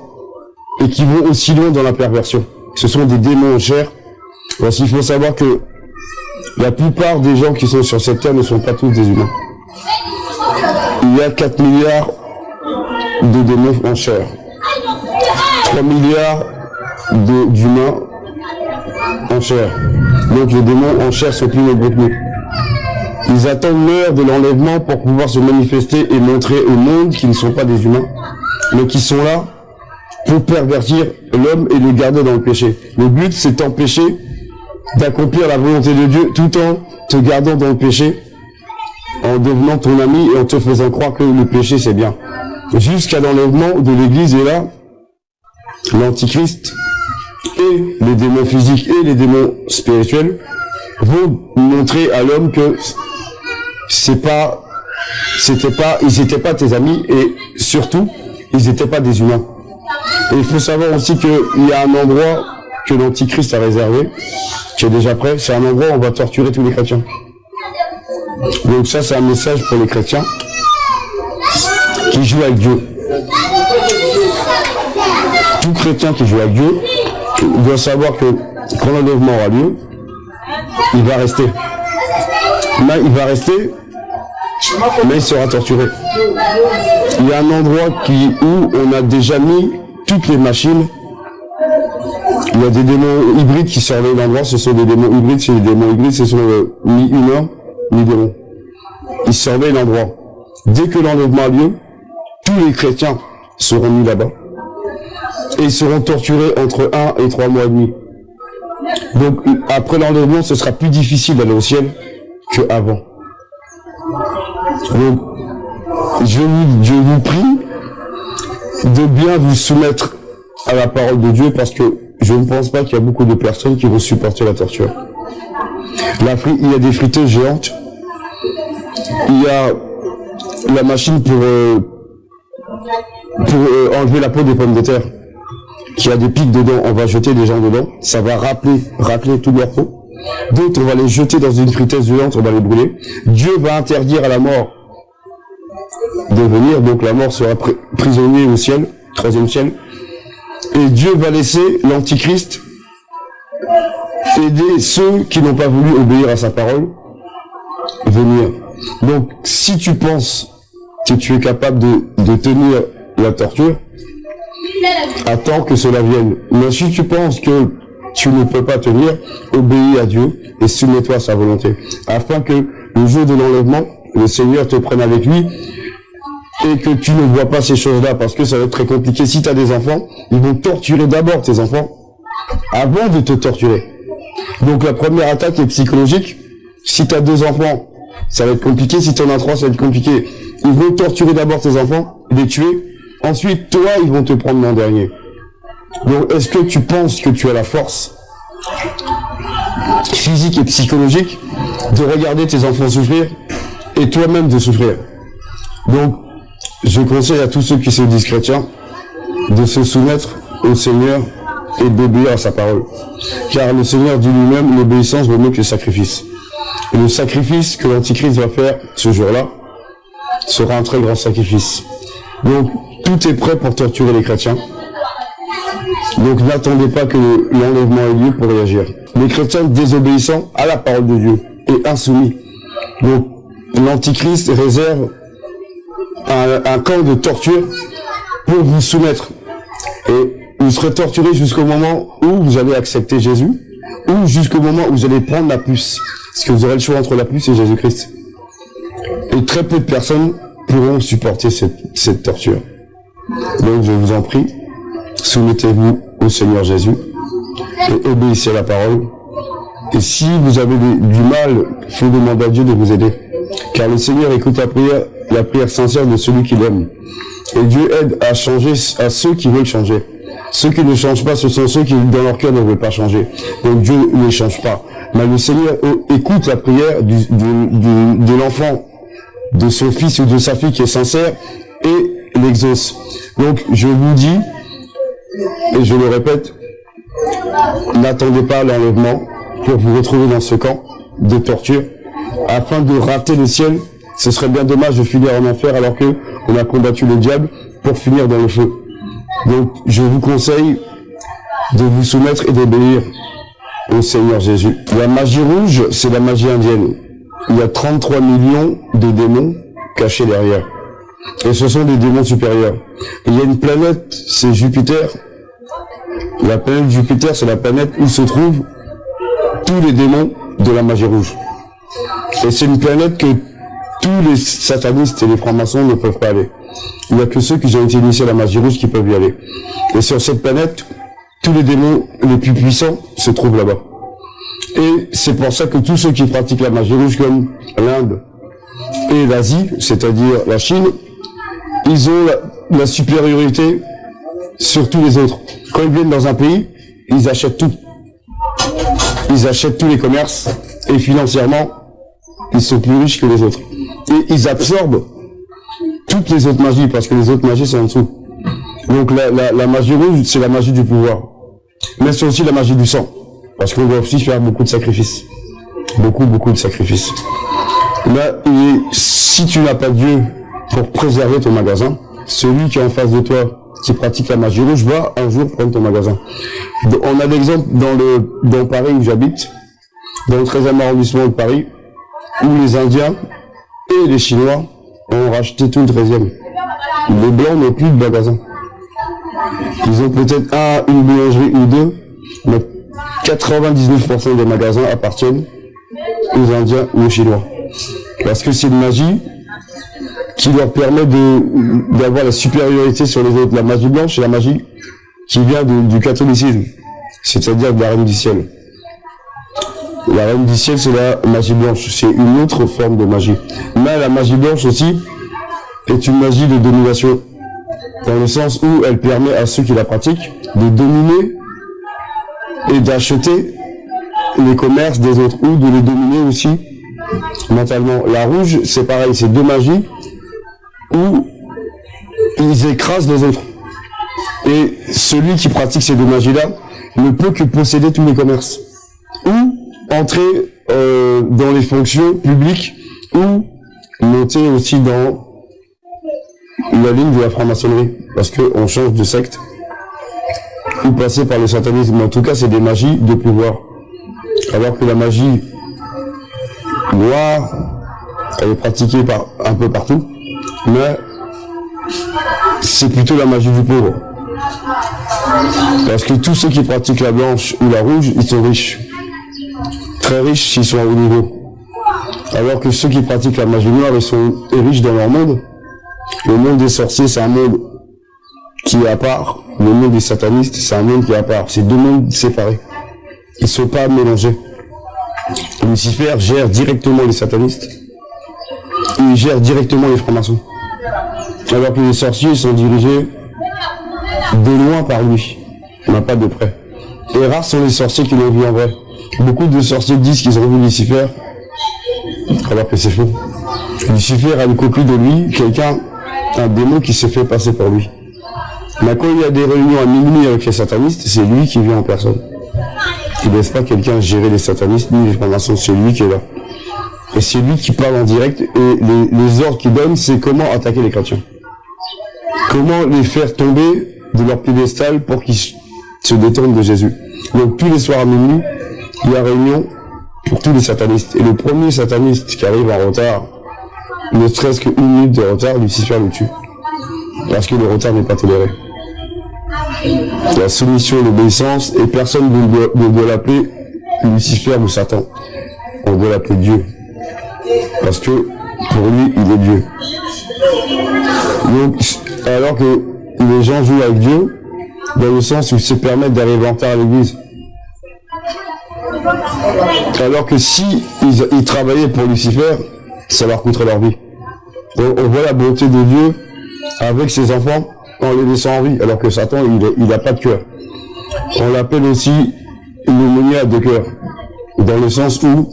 et qui vont aussi loin dans la perversion. Ce sont des démons en chair. Parce qu'il faut savoir que la plupart des gens qui sont sur cette terre ne sont pas tous des humains. Il y a 4 milliards de démons en chair. 3 milliards d'humains en chair. Donc les démons en chair sont plus nombreux que. Ils attendent l'heure de l'enlèvement pour pouvoir se manifester et montrer au monde qu'ils ne sont pas des humains, mais qui sont là pour pervertir l'homme et le garder dans le péché. Le but, c'est d'empêcher d'accomplir la volonté de Dieu tout en te gardant dans le péché, en devenant ton ami et en te faisant croire que le péché, c'est bien. Jusqu'à l'enlèvement de l'Église, et là, l'Antichrist et les démons physiques et les démons spirituels vont montrer à l'homme que c'est pas, c'était pas, ils n'étaient pas tes amis et surtout, ils n'étaient pas des humains. Et il faut savoir aussi qu'il y a un endroit que l'Antichrist a réservé, qui est déjà prêt, c'est un endroit où on va torturer tous les chrétiens. Donc ça, c'est un message pour les chrétiens qui jouent avec Dieu. Tout chrétien qui joue avec Dieu doit savoir que quand l'enlèvement aura lieu, il va rester. Il va rester, mais il sera torturé. Il y a un endroit qui, où on a déjà mis toutes les machines. Il y a des démons hybrides qui surveillent l'endroit. Ce sont des démons hybrides. C'est des démons hybrides, ce sont euh, ni humains, ni démons. Ils surveillent l'endroit. Dès que l'enlèvement a lieu, tous les chrétiens seront mis là-bas. et ils seront torturés entre 1 et 3 mois et demi. Donc après l'enlèvement, ce sera plus difficile d'aller au ciel qu'avant. Donc je vous, prie de bien vous soumettre à la parole de Dieu parce que je ne pense pas qu'il y a beaucoup de personnes qui vont supporter la torture. il y a des friteuses géantes, il y a la machine pour, euh, pour euh, enlever la peau des pommes de terre qui a des pics dedans, on va jeter des gens dedans, ça va rappeler, rappeler toute leur peau. D'autres, on va les jeter dans une friteuse violente, on va les brûler. Dieu va interdire à la mort de venir, donc la mort sera prisonnier au ciel, troisième ciel. Et Dieu va laisser l'Antichrist aider ceux qui n'ont pas voulu obéir à sa parole venir. Donc, si tu penses que tu es capable de tenir la torture, attends que cela vienne. Mais si tu penses que tu ne peux pas tenir, obéis à Dieu et soumets-toi à sa volonté. Afin que le jour de l'enlèvement, le Seigneur te prenne avec lui et que tu ne vois pas ces choses-là parce que ça va être très compliqué. Si tu as des enfants, ils vont torturer d'abord tes enfants avant de te torturer. Donc la première attaque est psychologique. Si tu as deux enfants, ça va être compliqué. Si tu en as trois, ça va être compliqué. Ils vont torturer d'abord tes enfants, les tuer, Ensuite, toi, ils vont te prendre l'an dernier. Donc, est-ce que tu penses que tu as la force physique et psychologique de regarder tes enfants souffrir et toi-même de souffrir? Donc, je conseille à tous ceux qui se disent chrétiens de se soumettre au Seigneur et d'obéir à sa parole. Car le Seigneur dit lui-même, l'obéissance vaut mieux que le sacrifice. Et le sacrifice que l'Antichrist va faire ce jour-là sera un très grand sacrifice. Donc, tout est prêt pour torturer les chrétiens. Donc n'attendez pas que l'enlèvement ait lieu pour réagir. Les chrétiens désobéissant à la parole de Dieu et insoumis. Donc l'Antichrist réserve un, camp de torture pour vous soumettre. Et vous serez torturé jusqu'au moment où vous allez accepter Jésus, ou jusqu'au moment où vous allez prendre la puce. Parce que vous aurez le choix entre la puce et Jésus-Christ. Et très peu de personnes pourront supporter cette torture. Donc je vous en prie, soumettez-vous au Seigneur Jésus et obéissez à la parole. Et si vous avez du mal, il faut demander à Dieu de vous aider. Car le Seigneur écoute la prière, la prière sincère de celui qui l'aime. Et Dieu aide à changer à ceux qui veulent changer. Ceux qui ne changent pas, ce sont ceux qui, dans leur cœur, ne veulent pas changer. Donc Dieu ne change pas. Mais le Seigneur écoute la prière de l'enfant, de son fils ou de sa fille qui est sincère, et l'exauce. Donc, je vous dis, et je le répète, n'attendez pas l'enlèvement pour vous retrouver dans ce camp de torture, afin de rater le ciel. Ce serait bien dommage de finir en enfer alors que on a combattu le diable pour finir dans le feu. Donc, je vous conseille de vous soumettre et d'obéir au Seigneur Jésus. La magie rouge, c'est la magie indienne. Il y a 33 millions de démons cachés derrière. Et ce sont des démons supérieurs. il y a une planète, c'est Jupiter. La planète Jupiter, c'est la planète où se trouvent tous les démons de la magie rouge. Et c'est une planète que tous les satanistes et les francs-maçons ne peuvent pas aller. Il n'y a que ceux qui ont été initiés à la magie rouge qui peuvent y aller. Et sur cette planète, tous les démons les plus puissants se trouvent là-bas. Et c'est pour ça que tous ceux qui pratiquent la magie rouge, comme l'Inde et l'Asie, c'est-à-dire la Chine, ils ont la, supériorité sur tous les autres. Quand ils viennent dans un pays, ils achètent tout. Ils achètent tous les commerces et financièrement, ils sont plus riches que les autres. Et ils absorbent toutes les autres magies parce que les autres magies sont en dessous. Donc la, magie rouge, c'est la magie du pouvoir. Mais c'est aussi la magie du sang. Parce qu'on doit aussi faire beaucoup de sacrifices. Beaucoup, beaucoup de sacrifices. Là, si tu n'as pas Dieu pour préserver ton magasin. Celui qui est en face de toi, qui pratique la magie rouge, va un jour prendre ton magasin. On a l'exemple dans le dans Paris où j'habite, dans le 13e arrondissement de Paris, où les Indiens et les Chinois ont racheté tout le 13e. Les Blancs n'ont plus de magasin. Ils ont peut-être un, une boulangerie ou deux, mais 99% des magasins appartiennent aux Indiens ou aux Chinois. Parce que c'est une magie qui leur permet d'avoir la supériorité sur les autres. La magie blanche et la magie qui vient du catholicisme, c'est-à-dire de la reine du ciel. La reine du ciel, c'est la magie blanche. C'est une autre forme de magie. Mais la magie blanche aussi est une magie de domination. Dans le sens où elle permet à ceux qui la pratiquent de dominer et d'acheter les commerces des autres ou de les dominer aussi mentalement. La rouge, c'est pareil, c'est deux magies où ils écrasent les autres. Et celui qui pratique ces deux magies-là ne peut que posséder tous les commerces. Ou entrer euh, dans les fonctions publiques ou monter aussi dans la ligne de la franc-maçonnerie, parce qu'on change de secte, ou passer par le satanisme. En tout cas, c'est des magies de pouvoir. Alors que la magie noire, elle est pratiquée par, un peu partout, mais c'est plutôt la magie du pauvre. Parce que tous ceux qui pratiquent la blanche ou la rouge, ils sont riches très riches s'ils sont à haut niveau. Alors que ceux qui pratiquent la magie noire, ils sont riches dans leur monde. Le monde des sorciers, c'est un monde qui est à part. Le monde des satanistes, c'est un monde qui est à part. C'est deux mondes séparés. Ils ne sont pas mélangés. Lucifer gère directement les satanistes. Il gère directement les francs-maçons. Alors que les sorciers sont dirigés de loin par lui. N'a pas de près. Et rares sont les sorciers qui l'ont vu en vrai. Beaucoup de sorciers disent qu'ils ont vu Lucifer, alors que c'est faux. Lucifer a une copie de lui, quelqu'un, un démon qui se fait passer pour lui. Mais quand il y a des réunions à minuit avec les satanistes, c'est lui qui vient en personne. Il ne laisse pas quelqu'un gérer les satanistes, ni les francs c'est lui qui est là. Et c'est lui qui parle en direct, et les, ordres qu'il donne, c'est comment attaquer les chrétiens. Comment les faire tomber de leur piédestal pour qu'ils se détournent de Jésus. Donc tous les soirs à minuit, il y a réunion pour tous les satanistes. Et le premier sataniste qui arrive en retard, ne serait-ce qu'une minute de retard, Lucifer le tue. Parce que le retard n'est pas toléré. La soumission, l'obéissance, et personne ne doit, l'appeler Lucifer ou Satan. On doit l'appeler Dieu. Parce que pour lui, il est Dieu. Donc, alors que les gens jouent avec Dieu, dans le sens où ils se permettent d'arriver en à l'église, alors que si ils, travaillaient pour Lucifer, ça leur coûterait leur vie. On, voit la beauté de Dieu avec ses enfants en les laissant en vie, alors que Satan, il n'a pas de cœur. On l'appelle aussi une de cœur, dans le sens où,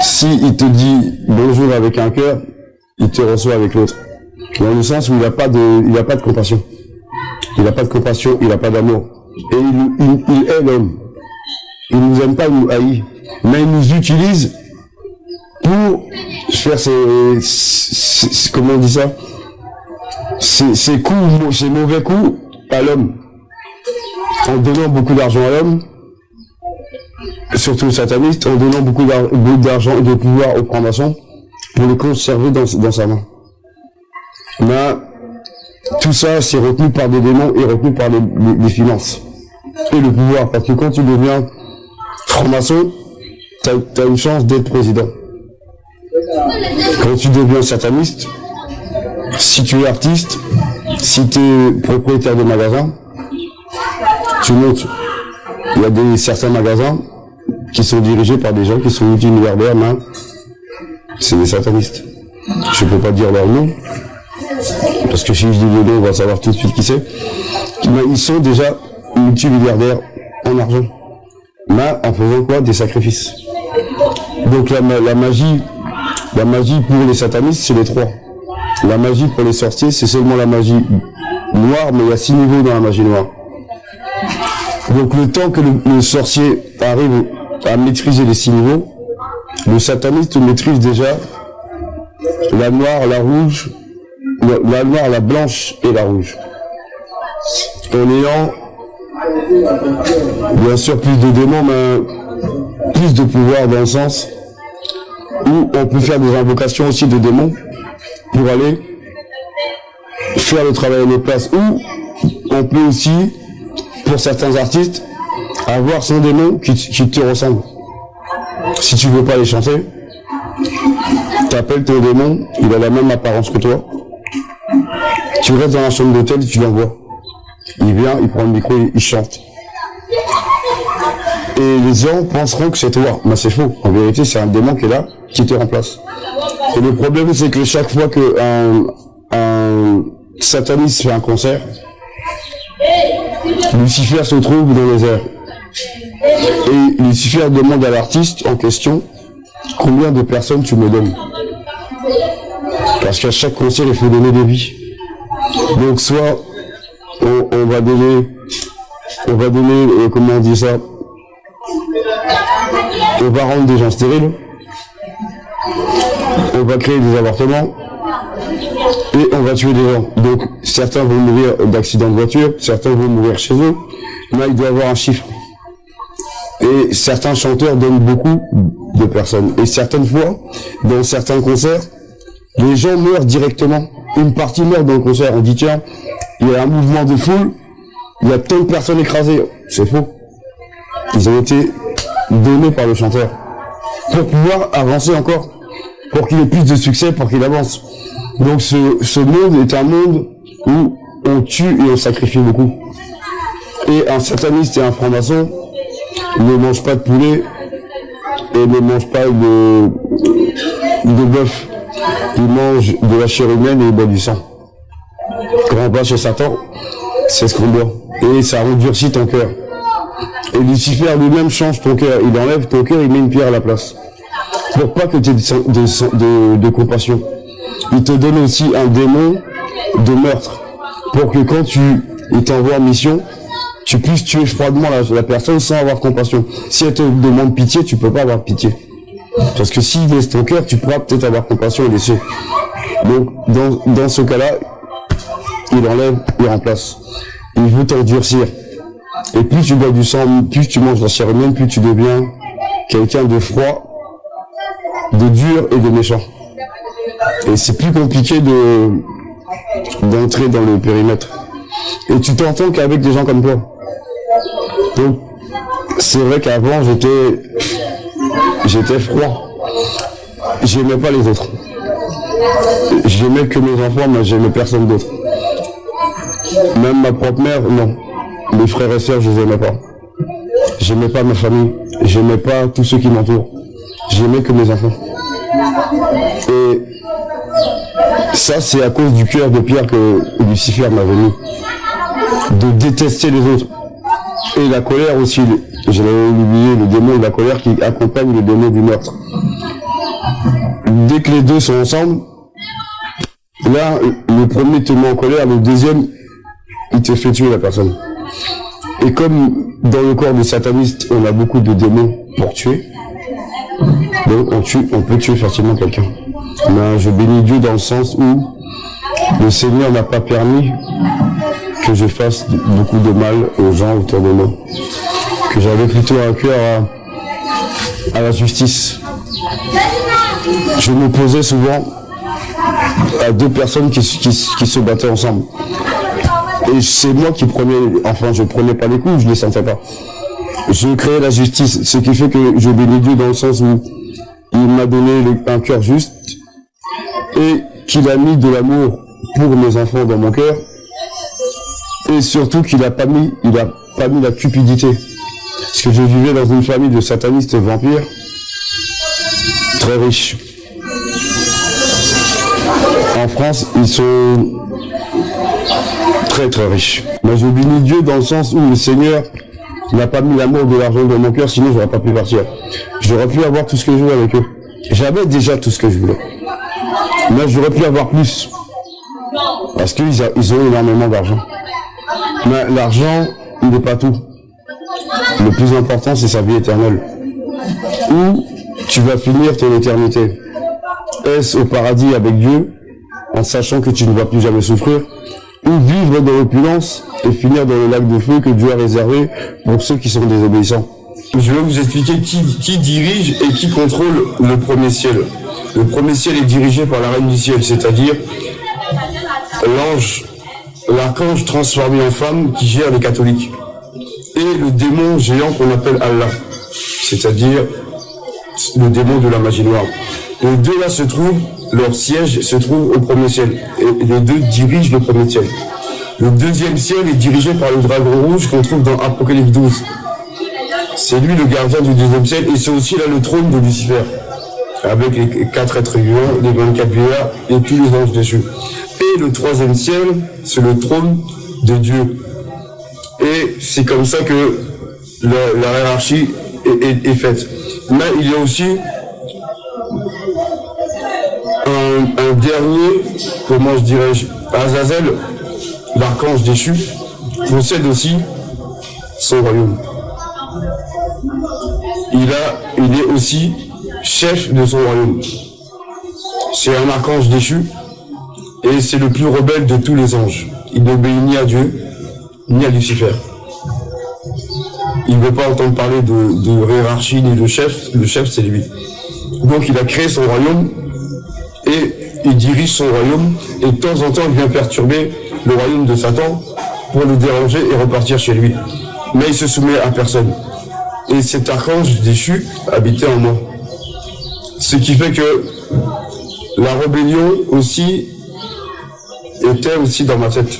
si il te dit bonjour avec un cœur, il te reçoit avec l'autre. Dans le sens où il n'a pas de, il a pas de compassion. Il n'a pas de compassion, il n'a pas d'amour. Et il, il est l'homme. Il nous aime pas, il nous haït. Mais il nous utilise pour faire ses, comment on dit ça? Ses, coups, ses mauvais coups à l'homme. En donnant beaucoup d'argent à l'homme, surtout aux satanistes, en donnant beaucoup d'argent et de pouvoir aux francs-maçons pour les conserver dans, sa main. Mais tout ça, c'est retenu par des démons et retenu par les, les finances et le pouvoir. Parce que quand tu deviens franc-maçon, tu as, une chance d'être président. Quand tu deviens sataniste, si tu es artiste, si tu es propriétaire de magasin, tu montes. Il y a des, certains magasins qui sont dirigés par des gens qui sont multimilliardaires, mais c'est des satanistes. Je ne peux pas dire leur nom, parce que si je dis le nom, on va savoir tout de suite qui c'est. Mais ils sont déjà multimilliardaires en argent mais en faisant quoi? Des sacrifices. Donc la, magie, la magie pour les satanistes, c'est les trois. La magie pour les sorciers, c'est seulement la magie noire, mais il y a six niveaux dans la magie noire. Donc le temps que le, sorcier arrive à maîtriser les six niveaux, le sataniste maîtrise déjà la noire, la rouge, la noire, la blanche et la rouge. En ayant Bien sûr, plus de démons, mais plus de pouvoir dans le sens où on peut faire des invocations aussi de démons pour aller faire le travail à nos places. Ou on peut aussi, pour certains artistes, avoir son démon qui, te ressemble. Si tu veux pas les chanter, tu appelles ton démon, il a la même apparence que toi. Tu restes dans la chambre d'hôtel tu l'envoies. Il vient, il prend le micro, il, chante. Et les gens penseront que c'est toi. Mais c'est faux. En vérité, c'est un démon qui est là, qui te remplace. Et le problème, c'est que chaque fois qu'un un sataniste fait un concert, Lucifer se trouve dans les airs. Et Lucifer demande à l'artiste en question combien de personnes tu me donnes? Parce qu'à chaque concert, il faut donner des vies. Donc soit on, va donner, on va donner, euh, comment on dit ça, on va rendre des gens stériles, on va créer des avortements, et on va tuer des gens. Donc certains vont mourir d'accidents de voiture, certains vont mourir chez eux, mais il doit y avoir un chiffre. Et certains chanteurs donnent beaucoup de personnes. Et certaines fois, dans certains concerts, les gens meurent directement. Une partie meurt dans le concert. On dit, tiens, il y a un mouvement de foule, il y a tant de personnes écrasées. C'est faux. Ils ont été donnés par le chanteur. Pour pouvoir avancer encore. Pour qu'il ait plus de succès, pour qu'il avance. Donc ce, ce monde est un monde où on tue et on sacrifie beaucoup. Et un sataniste et un franc-maçon ne mangent pas de poulet et ne mangent pas de, de bœuf. Ils mangent de la chair humaine et ils boivent du sang. Quand on va chez Satan, c'est ce qu'on boit. Et ça endurcit ton cœur. Et Lucifer lui-même change ton cœur. Il enlève ton cœur, il met une pierre à la place. Pour pas que tu aies de, de, compassion. Il te donne aussi un démon de meurtre. Pour que quand tu t'envoies en mission, tu puisses tuer froidement la, personne sans avoir compassion. Si elle te demande pitié, tu peux pas avoir pitié. Parce que s'il laisse ton cœur, tu pourras peut-être avoir compassion et laisser. Donc, dans, dans ce cas-là, il enlève, il remplace. Il veut t'endurcir. Et plus tu bois du sang, plus tu manges la chair humaine, plus tu deviens quelqu'un de froid, de dur et de méchant. Et c'est plus compliqué de d'entrer dans le périmètre. Et tu t'entends qu'avec des gens comme toi. Donc, c'est vrai qu'avant, j'étais, j'étais froid. J'aimais pas les autres. J'aimais que mes enfants, mais j'aimais personne d'autre. Même ma propre mère, non. Mes frères et sœurs, je les aimais pas. J'aimais pas ma famille. J'aimais pas tous ceux qui m'entourent. J'aimais que mes enfants. Et ça, c'est à cause du cœur de Pierre que Lucifer m'a venu. De détester les autres. Et la colère aussi, je l'avais oublié, le démon de la colère qui accompagne le démon du meurtre. Dès que les deux sont ensemble, là, le premier te met en colère, le deuxième, il te fait tuer la personne. Et comme dans le corps du sataniste, on a beaucoup de démons pour tuer, donc on, tue, on peut tuer facilement quelqu'un. Mais je bénis Dieu dans le sens où le Seigneur n'a pas permis que je fasse beaucoup de mal aux gens autour de moi. Que j'avais plutôt un cœur à, la justice. Je m'opposais souvent à deux personnes qui, se battaient ensemble. Et c'est moi qui prenais, enfin je prenais pas les coups, je les sentais pas. Je créais la justice, ce qui fait que je bénis Dieu dans le sens où il m'a donné un cœur juste et qu'il a mis de l'amour pour mes enfants dans mon cœur et surtout qu'il a pas mis, pas la cupidité. Parce que je vivais dans une famille de satanistes vampires très riches. En France, ils sont très très riches. Mais je bénis Dieu dans le sens où le Seigneur n'a pas mis l'amour de l'argent dans mon cœur, sinon j'aurais pas pu partir. J'aurais pu avoir tout ce que je voulais avec eux. J'avais déjà tout ce que je voulais. Mais j'aurais pu avoir plus. Parce qu'ils ils ont énormément d'argent. Mais l'argent, n'est pas tout. Le plus important, c'est sa vie éternelle. Où tu vas finir ton éternité? Est-ce au paradis avec Dieu, en sachant que tu ne vas plus jamais souffrir, ou vivre dans l'opulence et finir dans le lac de feu que Dieu a réservé pour ceux qui sont désobéissants? Je vais vous expliquer qui, qui dirige et qui contrôle le premier ciel. Le premier ciel est dirigé par la reine du ciel, c'est-à-dire l'ange l'archange transformé en femme qui gère les catholiques. Et le démon géant qu'on appelle Allah, c'est-à-dire le démon de la magie noire. Les deux là se trouvent, leur siège se trouve au premier ciel. Et les deux dirigent le premier ciel. Le deuxième ciel est dirigé par le dragon rouge qu'on trouve dans Apocalypse 12. C'est lui le gardien du deuxième ciel et c'est aussi là le trône de Lucifer. Avec les quatre êtres vivants, les 24 vieillards et tous les anges déchus. Et le troisième ciel, c'est le trône de Dieu. Et c'est comme ça que la, hiérarchie est, faite. Mais il y a aussi un, dernier, comment je dirais-je, Azazel, l'archange déchu, possède aussi son royaume. Il, est aussi chef de son royaume. C'est un archange déchu et c'est le plus rebelle de tous les anges. Il n'obéit ni à Dieu, ni à Lucifer. Il ne veut pas entendre parler de, de hiérarchie ni de chef. Le chef, c'est lui. Donc il a créé son royaume et il dirige son royaume et de temps en temps il vient perturber le royaume de Satan pour le déranger et repartir chez lui. Mais il se soumet à personne. Et cet archange déchu habitait en moi. Ce qui fait que la rébellion aussi était aussi dans ma tête.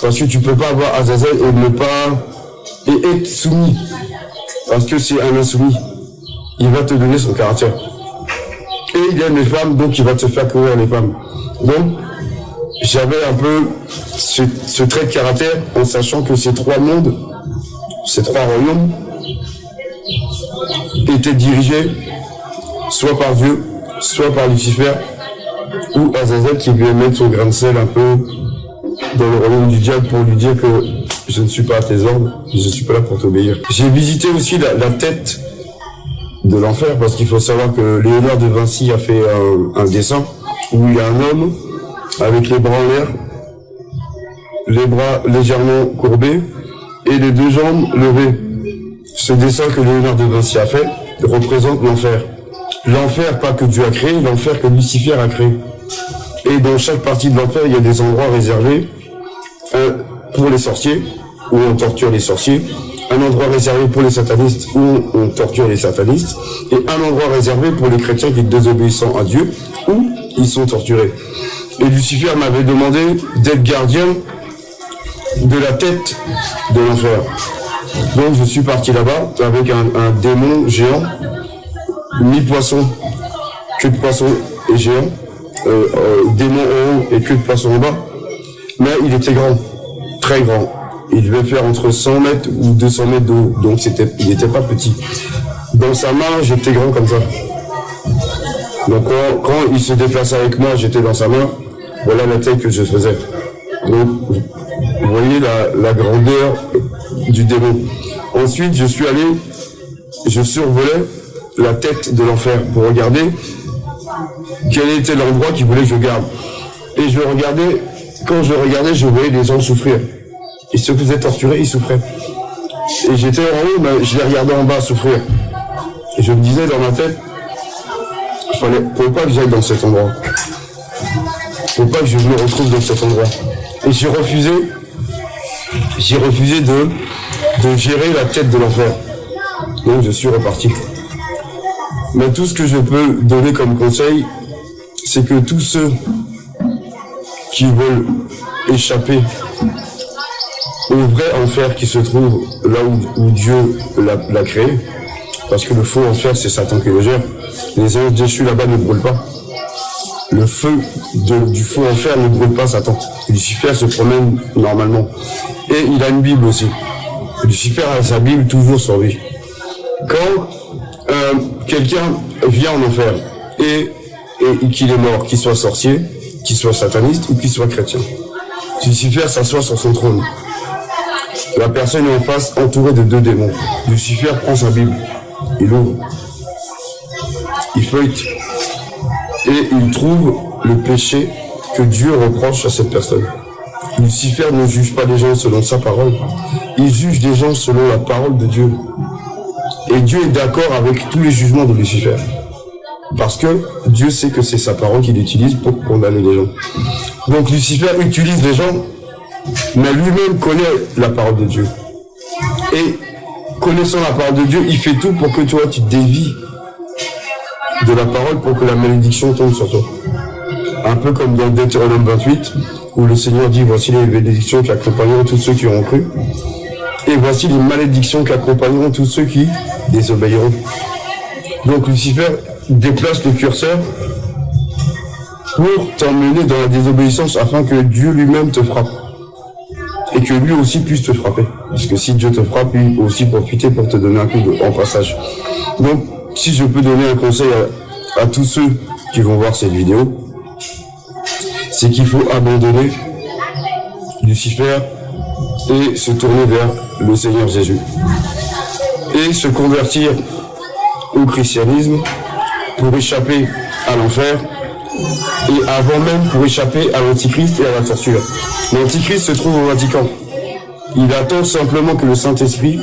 Parce que tu peux pas avoir Azazel et ne pas et être soumis. Parce que c'est un insoumis. Il va te donner son caractère. Et il aime les femmes, donc il va te faire courir les femmes. Donc, j'avais un peu ce, trait de caractère en sachant que ces trois mondes, ces trois royaumes, étaient dirigés soit par Dieu, soit par Lucifer, ou Azazel qui lui mettre son grain de sel un peu dans le royaume du diable pour lui dire que je ne suis pas à tes ordres, je ne suis pas là pour t'obéir. J'ai visité aussi la, tête de l'enfer parce qu'il faut savoir que Léonard de Vinci a fait un, dessin où il y a un homme avec les bras en l'air, les bras légèrement courbés et les deux jambes levées. Ce dessin que Léonard de Vinci a fait représente l'enfer. L'enfer pas que Dieu a créé, l'enfer que Lucifer a créé. Et dans chaque partie de l'enfer, il y a des endroits réservés pour les sorciers, où on torture les sorciers, un endroit réservé pour les satanistes, où on torture les satanistes, et un endroit réservé pour les chrétiens qui désobéissant à Dieu, où ils sont torturés. Et Lucifer m'avait demandé d'être gardien de la tête de l'enfer. Donc je suis parti là-bas avec un, démon géant, mi-poisson, queue de poisson et géant, euh, euh, démon en haut et queue de poisson en bas. Mais il était grand très grand. Il devait faire entre 100 mètres ou 200 mètres d'eau, donc c'était, il n'était pas petit. Dans sa main, j'étais grand comme ça. Donc quand, il se déplaçait avec moi, j'étais dans sa main, voilà la taille que je faisais. Donc vous voyez la, grandeur du démon. Ensuite, je suis allé, je survolais la tête de l'enfer pour regarder quel était l'endroit qu'il voulait que je garde. Et je regardais quand je regardais, je voyais des gens souffrir. Ils se faisaient torturer, ils souffraient. Et j'étais en haut, mais je les regardais en bas souffrir. Et je me disais dans ma tête, il fallait, faut pas que j'aille dans cet endroit. Faut pas que je me retrouve dans cet endroit. Et j'ai refusé, j'ai refusé de, de gérer la tête de l'enfer. Donc je suis reparti. Mais tout ce que je peux donner comme conseil, c'est que tous ceux qui veulent échapper au vrai enfer qui se trouve là où, Dieu l'a créé, parce que le faux enfer, c'est Satan qui le gère. Les anges déchus là-bas ne brûlent pas. Le feu du faux enfer ne brûle pas Satan. Lucifer se promène normalement. Et il a une Bible aussi. Lucifer a sa Bible toujours sur lui. Quand euh, quelqu'un vient en enfer et, et qu'il est mort, qu'il soit sorcier, qu'il soit sataniste ou qu'il soit chrétien. Lucifer s'assoit sur son trône. La personne est en face entourée de deux démons. Lucifer prend sa Bible, il ouvre, il feuille et il trouve le péché que Dieu reproche à cette personne. Lucifer ne juge pas les gens selon sa parole, il juge les gens selon la parole de Dieu. Et Dieu est d'accord avec tous les jugements de Lucifer. Parce que Dieu sait que c'est sa parole qu'il utilise pour condamner les gens. Donc Lucifer utilise les gens, mais lui-même connaît la parole de Dieu. Et connaissant la parole de Dieu, il fait tout pour que toi tu dévies de la parole pour que la malédiction tombe sur toi. Un peu comme dans Deutéronome 28, où le Seigneur dit, voici les bénédictions qui accompagneront tous ceux qui auront cru, et voici les malédictions qui accompagneront tous ceux qui désobéiront. Donc Lucifer déplace le curseur pour t'emmener dans la désobéissance afin que Dieu lui-même te frappe. Et que lui aussi puisse te frapper. Parce que si Dieu te frappe, il peut aussi profiter pour te donner un coup de, en passage. Donc, si je peux donner un conseil à tous ceux qui vont voir cette vidéo, c'est qu'il faut abandonner Lucifer et se tourner vers le Seigneur Jésus. Et se convertir au christianisme pour échapper à l'enfer et avant même pour échapper à l'Antichrist et à la torture. L'Antichrist se trouve au Vatican. Il attend simplement que le Saint-Esprit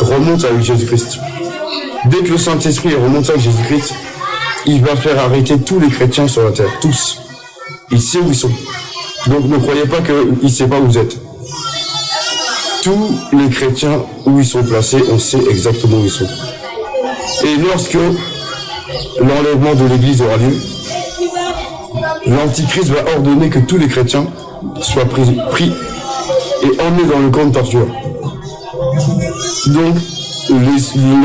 remonte avec Jésus-Christ. Dès que le Saint-Esprit remonte avec Jésus-Christ, il va faire arrêter tous les chrétiens sur la terre, tous. Il sait où ils sont. Donc ne croyez pas qu'il ne sait pas où vous êtes. Tous les chrétiens où ils sont placés, on sait exactement où ils sont. Et lorsque l'enlèvement de l'Église aura lieu, l'Antichrist va ordonner que tous les chrétiens soient pris, et emmenés dans le camp de torture. Donc,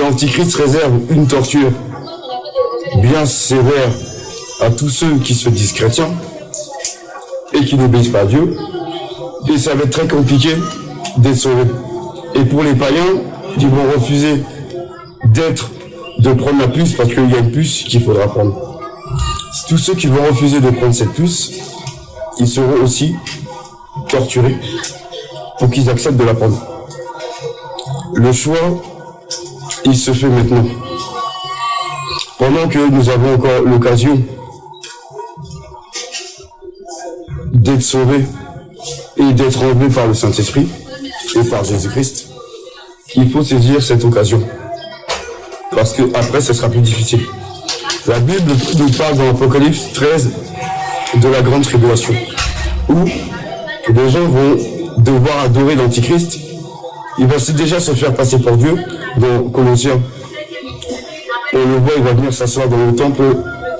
l'Antichrist réserve une torture bien sévère à tous ceux qui se disent chrétiens et qui n'obéissent pas à Dieu. Et ça va être très compliqué d'être sauvés. Et pour les païens, ils vont refuser d'être, de prendre la puce parce qu'il y a une puce qu'il faudra prendre tous ceux qui vont refuser de prendre cette puce, ils seront aussi torturés pour qu'ils acceptent de la prendre. Le choix, il se fait maintenant. Pendant que nous avons encore l'occasion d'être sauvés et d'être enlevés par le Saint-Esprit et par Jésus-Christ, il faut saisir cette occasion. Parce que après, ce sera plus difficile. La Bible nous parle dans l'Apocalypse 13 de la grande tribulation, où les gens vont devoir adorer l'Antichrist. Il va déjà se faire passer pour Dieu dans Colossiens. On le voit, il va venir s'asseoir dans le temple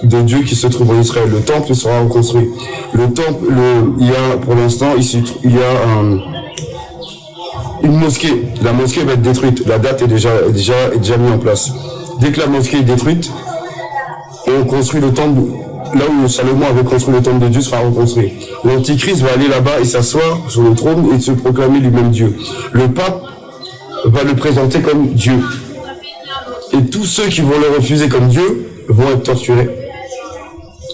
de Dieu qui se trouve en Israël. Le temple sera reconstruit. Le temple, le, il y a pour l'instant, il y a un, une mosquée. La mosquée va être détruite. La date est déjà, déjà, est déjà mise en place. Dès que la mosquée est détruite, on construit le temple, là où Salomon avait construit le temple de Dieu sera reconstruit. L'Antichrist va aller là-bas et s'asseoir sur le trône et se proclamer lui-même Dieu. Le pape va le présenter comme Dieu. Et tous ceux qui vont le refuser comme Dieu vont être torturés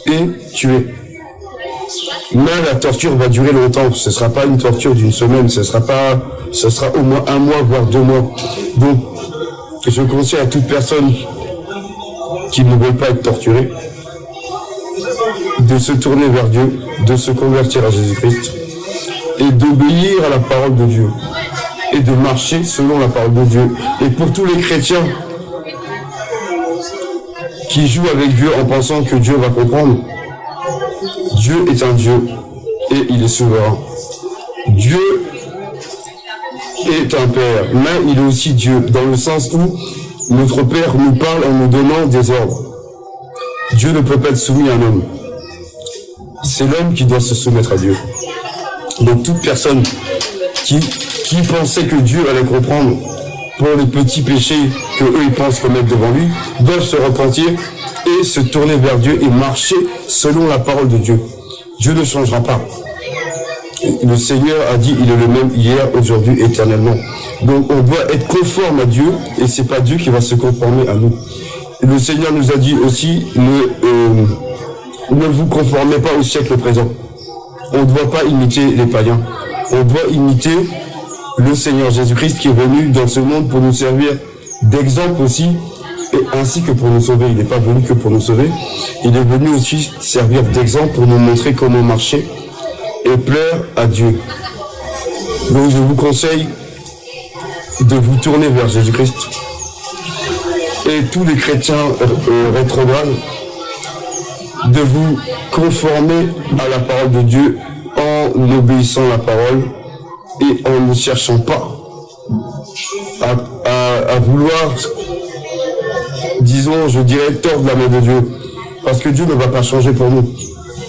et tués. Mais la torture va durer longtemps. Ce ne sera pas une torture d'une semaine, ce sera pas, ce sera au moins un mois, voire deux mois. Donc, je conseille à toute personne qui ne veulent pas être torturés, de se tourner vers Dieu, de se convertir à Jésus-Christ et d'obéir à la parole de Dieu et de marcher selon la parole de Dieu. Et pour tous les chrétiens qui jouent avec Dieu en pensant que Dieu va comprendre, Dieu est un Dieu et il est souverain. Dieu est un Père, mais il est aussi Dieu, dans le sens où notre Père nous parle en nous donnant des ordres. Dieu ne peut pas être soumis à un homme. C'est l'homme qui doit se soumettre à Dieu. Donc toute personne qui, qui pensait que Dieu allait comprendre pour les petits péchés que eux ils pensent commettre devant lui, doivent se repentir et se tourner vers Dieu et marcher selon la parole de Dieu. Dieu ne changera pas. Le Seigneur a dit, il est le même hier, aujourd'hui, éternellement. Donc on doit être conforme à Dieu et c'est pas Dieu qui va se conformer à nous. Le Seigneur nous a dit aussi, ne, euh, ne vous conformez pas au siècle présent. On ne doit pas imiter les païens. On doit imiter le Seigneur Jésus-Christ qui est venu dans ce monde pour nous servir d'exemple aussi, et ainsi que pour nous sauver. Il n'est pas venu que pour nous sauver, il est venu aussi servir d'exemple pour nous montrer comment marcher et plaire à Dieu. Donc je vous conseille de vous tourner vers Jésus-Christ. Et tous les chrétiens euh, rétrogrades, de vous conformer à la parole de Dieu en obéissant à la parole et en ne cherchant pas à, vouloir, disons, je dirais, tordre la main de Dieu. Parce que Dieu ne va pas changer pour nous.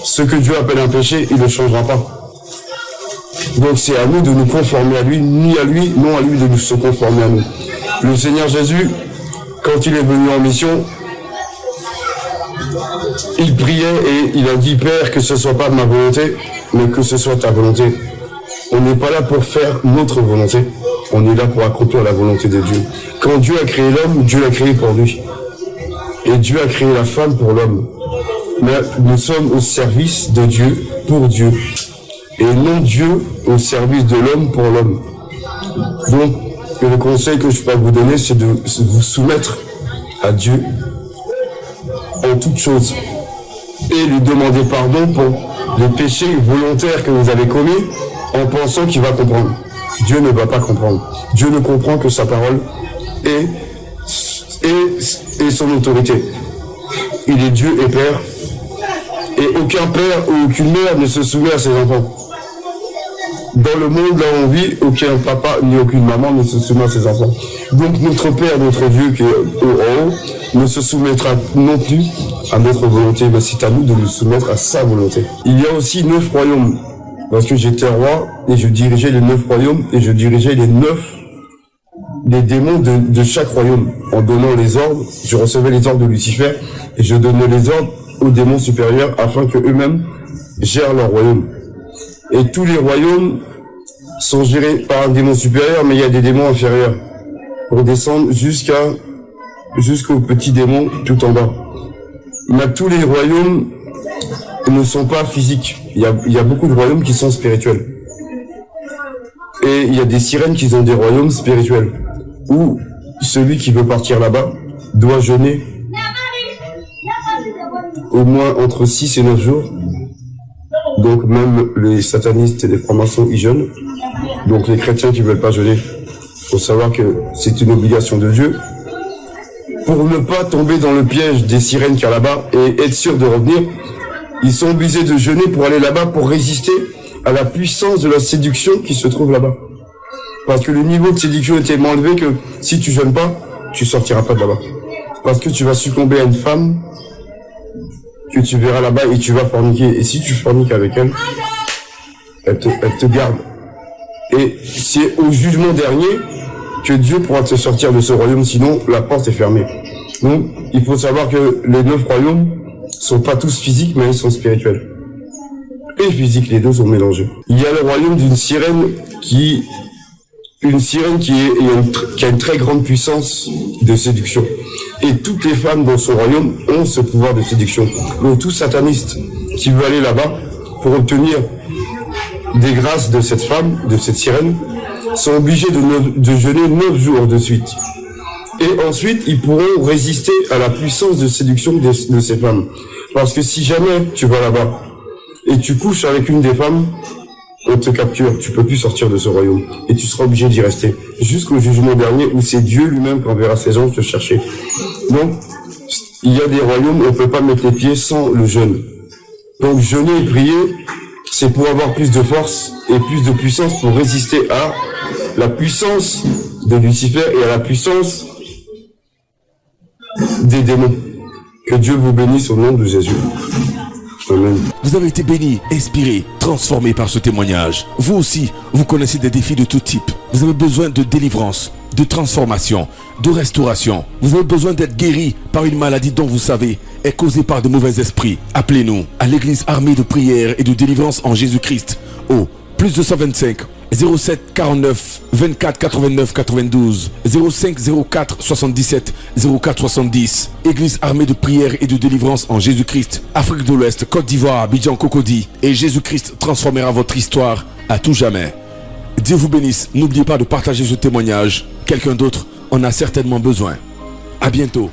Ce que Dieu appelle un péché, il ne changera pas. Donc c'est à nous de nous conformer à lui, ni à lui, non à lui de nous se conformer à nous. Le Seigneur Jésus, quand il est venu en mission, il priait et il a dit, Père, que ce soit pas ma volonté, mais que ce soit ta volonté. On n'est pas là pour faire notre volonté, on est là pour accomplir la volonté de Dieu. Quand Dieu a créé l'homme, Dieu l'a créé pour lui. Et Dieu a créé la femme pour l'homme. Mais nous sommes au service de Dieu, pour Dieu. Et non Dieu au service de l'homme pour l'homme. Donc, le conseil que je peux vous donner, c'est de vous soumettre à Dieu en toutes choses. Et lui demander pardon pour les péchés volontaires que vous avez commis en pensant qu'il va comprendre. Dieu ne va pas comprendre. Dieu ne comprend que sa parole et, son autorité. Il est Dieu et Père. Et aucun père ou aucune mère ne se soumet à ses enfants. Dans le monde là où on vit, aucun papa ni aucune maman ne se soumet à ses enfants. Donc notre Père, notre Dieu qui est au haut, ne se soumettra non plus à notre volonté, mais c'est à nous de nous soumettre à sa volonté. Il y a aussi neuf royaumes, parce que j'étais roi et je dirigeais les neuf royaumes et je dirigeais les neuf les démons de, chaque royaume en donnant les ordres. Je recevais les ordres de Lucifer et je donnais les ordres aux démons supérieurs afin que eux-mêmes gèrent leur royaume. Et tous les royaumes sont gérés par un démon supérieur, mais il y a des démons inférieurs pour descendre jusqu'à jusqu'au petit démon tout en bas. Mais tous les royaumes ne sont pas physiques. Il y a, beaucoup de royaumes qui sont spirituels. Et il y a des sirènes qui ont des royaumes spirituels. Où celui qui veut partir là-bas doit jeûner au moins entre 6 et 9 jours. Donc même les satanistes et les francs-maçons y jeûnent. Donc les chrétiens qui veulent pas jeûner, faut savoir que c'est une obligation de Dieu. Pour ne pas tomber dans le piège des sirènes qu'il y là-bas et être sûr de revenir, ils sont obligés de jeûner pour aller là-bas pour résister à la puissance de la séduction qui se trouve là-bas. Parce que le niveau de séduction est tellement élevé que si tu jeûnes pas, tu sortiras pas de là-bas. Parce que tu vas succomber à une femme que tu verras là-bas et tu vas forniquer. Et si tu forniques avec elle, elle te, elle te garde. Et c'est au jugement dernier que Dieu pourra te sortir de ce royaume, sinon la porte est fermée. Donc, il faut savoir que les neuf royaumes sont pas tous physiques, mais ils sont spirituels. Et physiques, les deux sont mélangés. Il y a le royaume d'une sirène qui, une sirène qui, a une très grande puissance de séduction. Et toutes les femmes dans son royaume ont ce pouvoir de séduction. Donc tout sataniste qui veut aller là-bas pour obtenir des grâces de cette femme, de cette sirène, sont obligés de, de jeûner neuf jours de suite. Et ensuite, ils pourront résister à la puissance de séduction de, ces femmes. Parce que si jamais tu vas là-bas et tu couches avec une des femmes, on te capture, tu peux plus sortir de ce royaume. Et tu seras obligé d'y rester. Jusqu'au jugement dernier où c'est Dieu lui-même qui enverra ses anges te chercher. Donc, il y a des royaumes où on peut pas mettre les pieds sans le jeûne. Donc, jeûner et prier, c'est pour avoir plus de force et plus de puissance pour résister à la puissance de Lucifer et à la puissance des démons. Que Dieu vous bénisse au nom de Jésus. Amen. Vous avez été béni, inspiré, transformé par ce témoignage. Vous aussi, vous connaissez des défis de tout type. Vous avez besoin de délivrance, de transformation, de restauration. Vous avez besoin d'être guéri par une maladie dont vous savez est causée par de mauvais esprits. Appelez-nous à l'église armée de prière et de délivrance en Jésus-Christ au plus 225 07 49 24 89 92 05 04 77 04 70 Église armée de prière et de délivrance en Jésus-Christ Afrique de l'Ouest Côte d'Ivoire Abidjan Cocody. Et Jésus-Christ transformera votre histoire à tout jamais. Dieu vous bénisse. N'oubliez pas de partager ce témoignage. Quelqu'un d'autre en a certainement besoin. À bientôt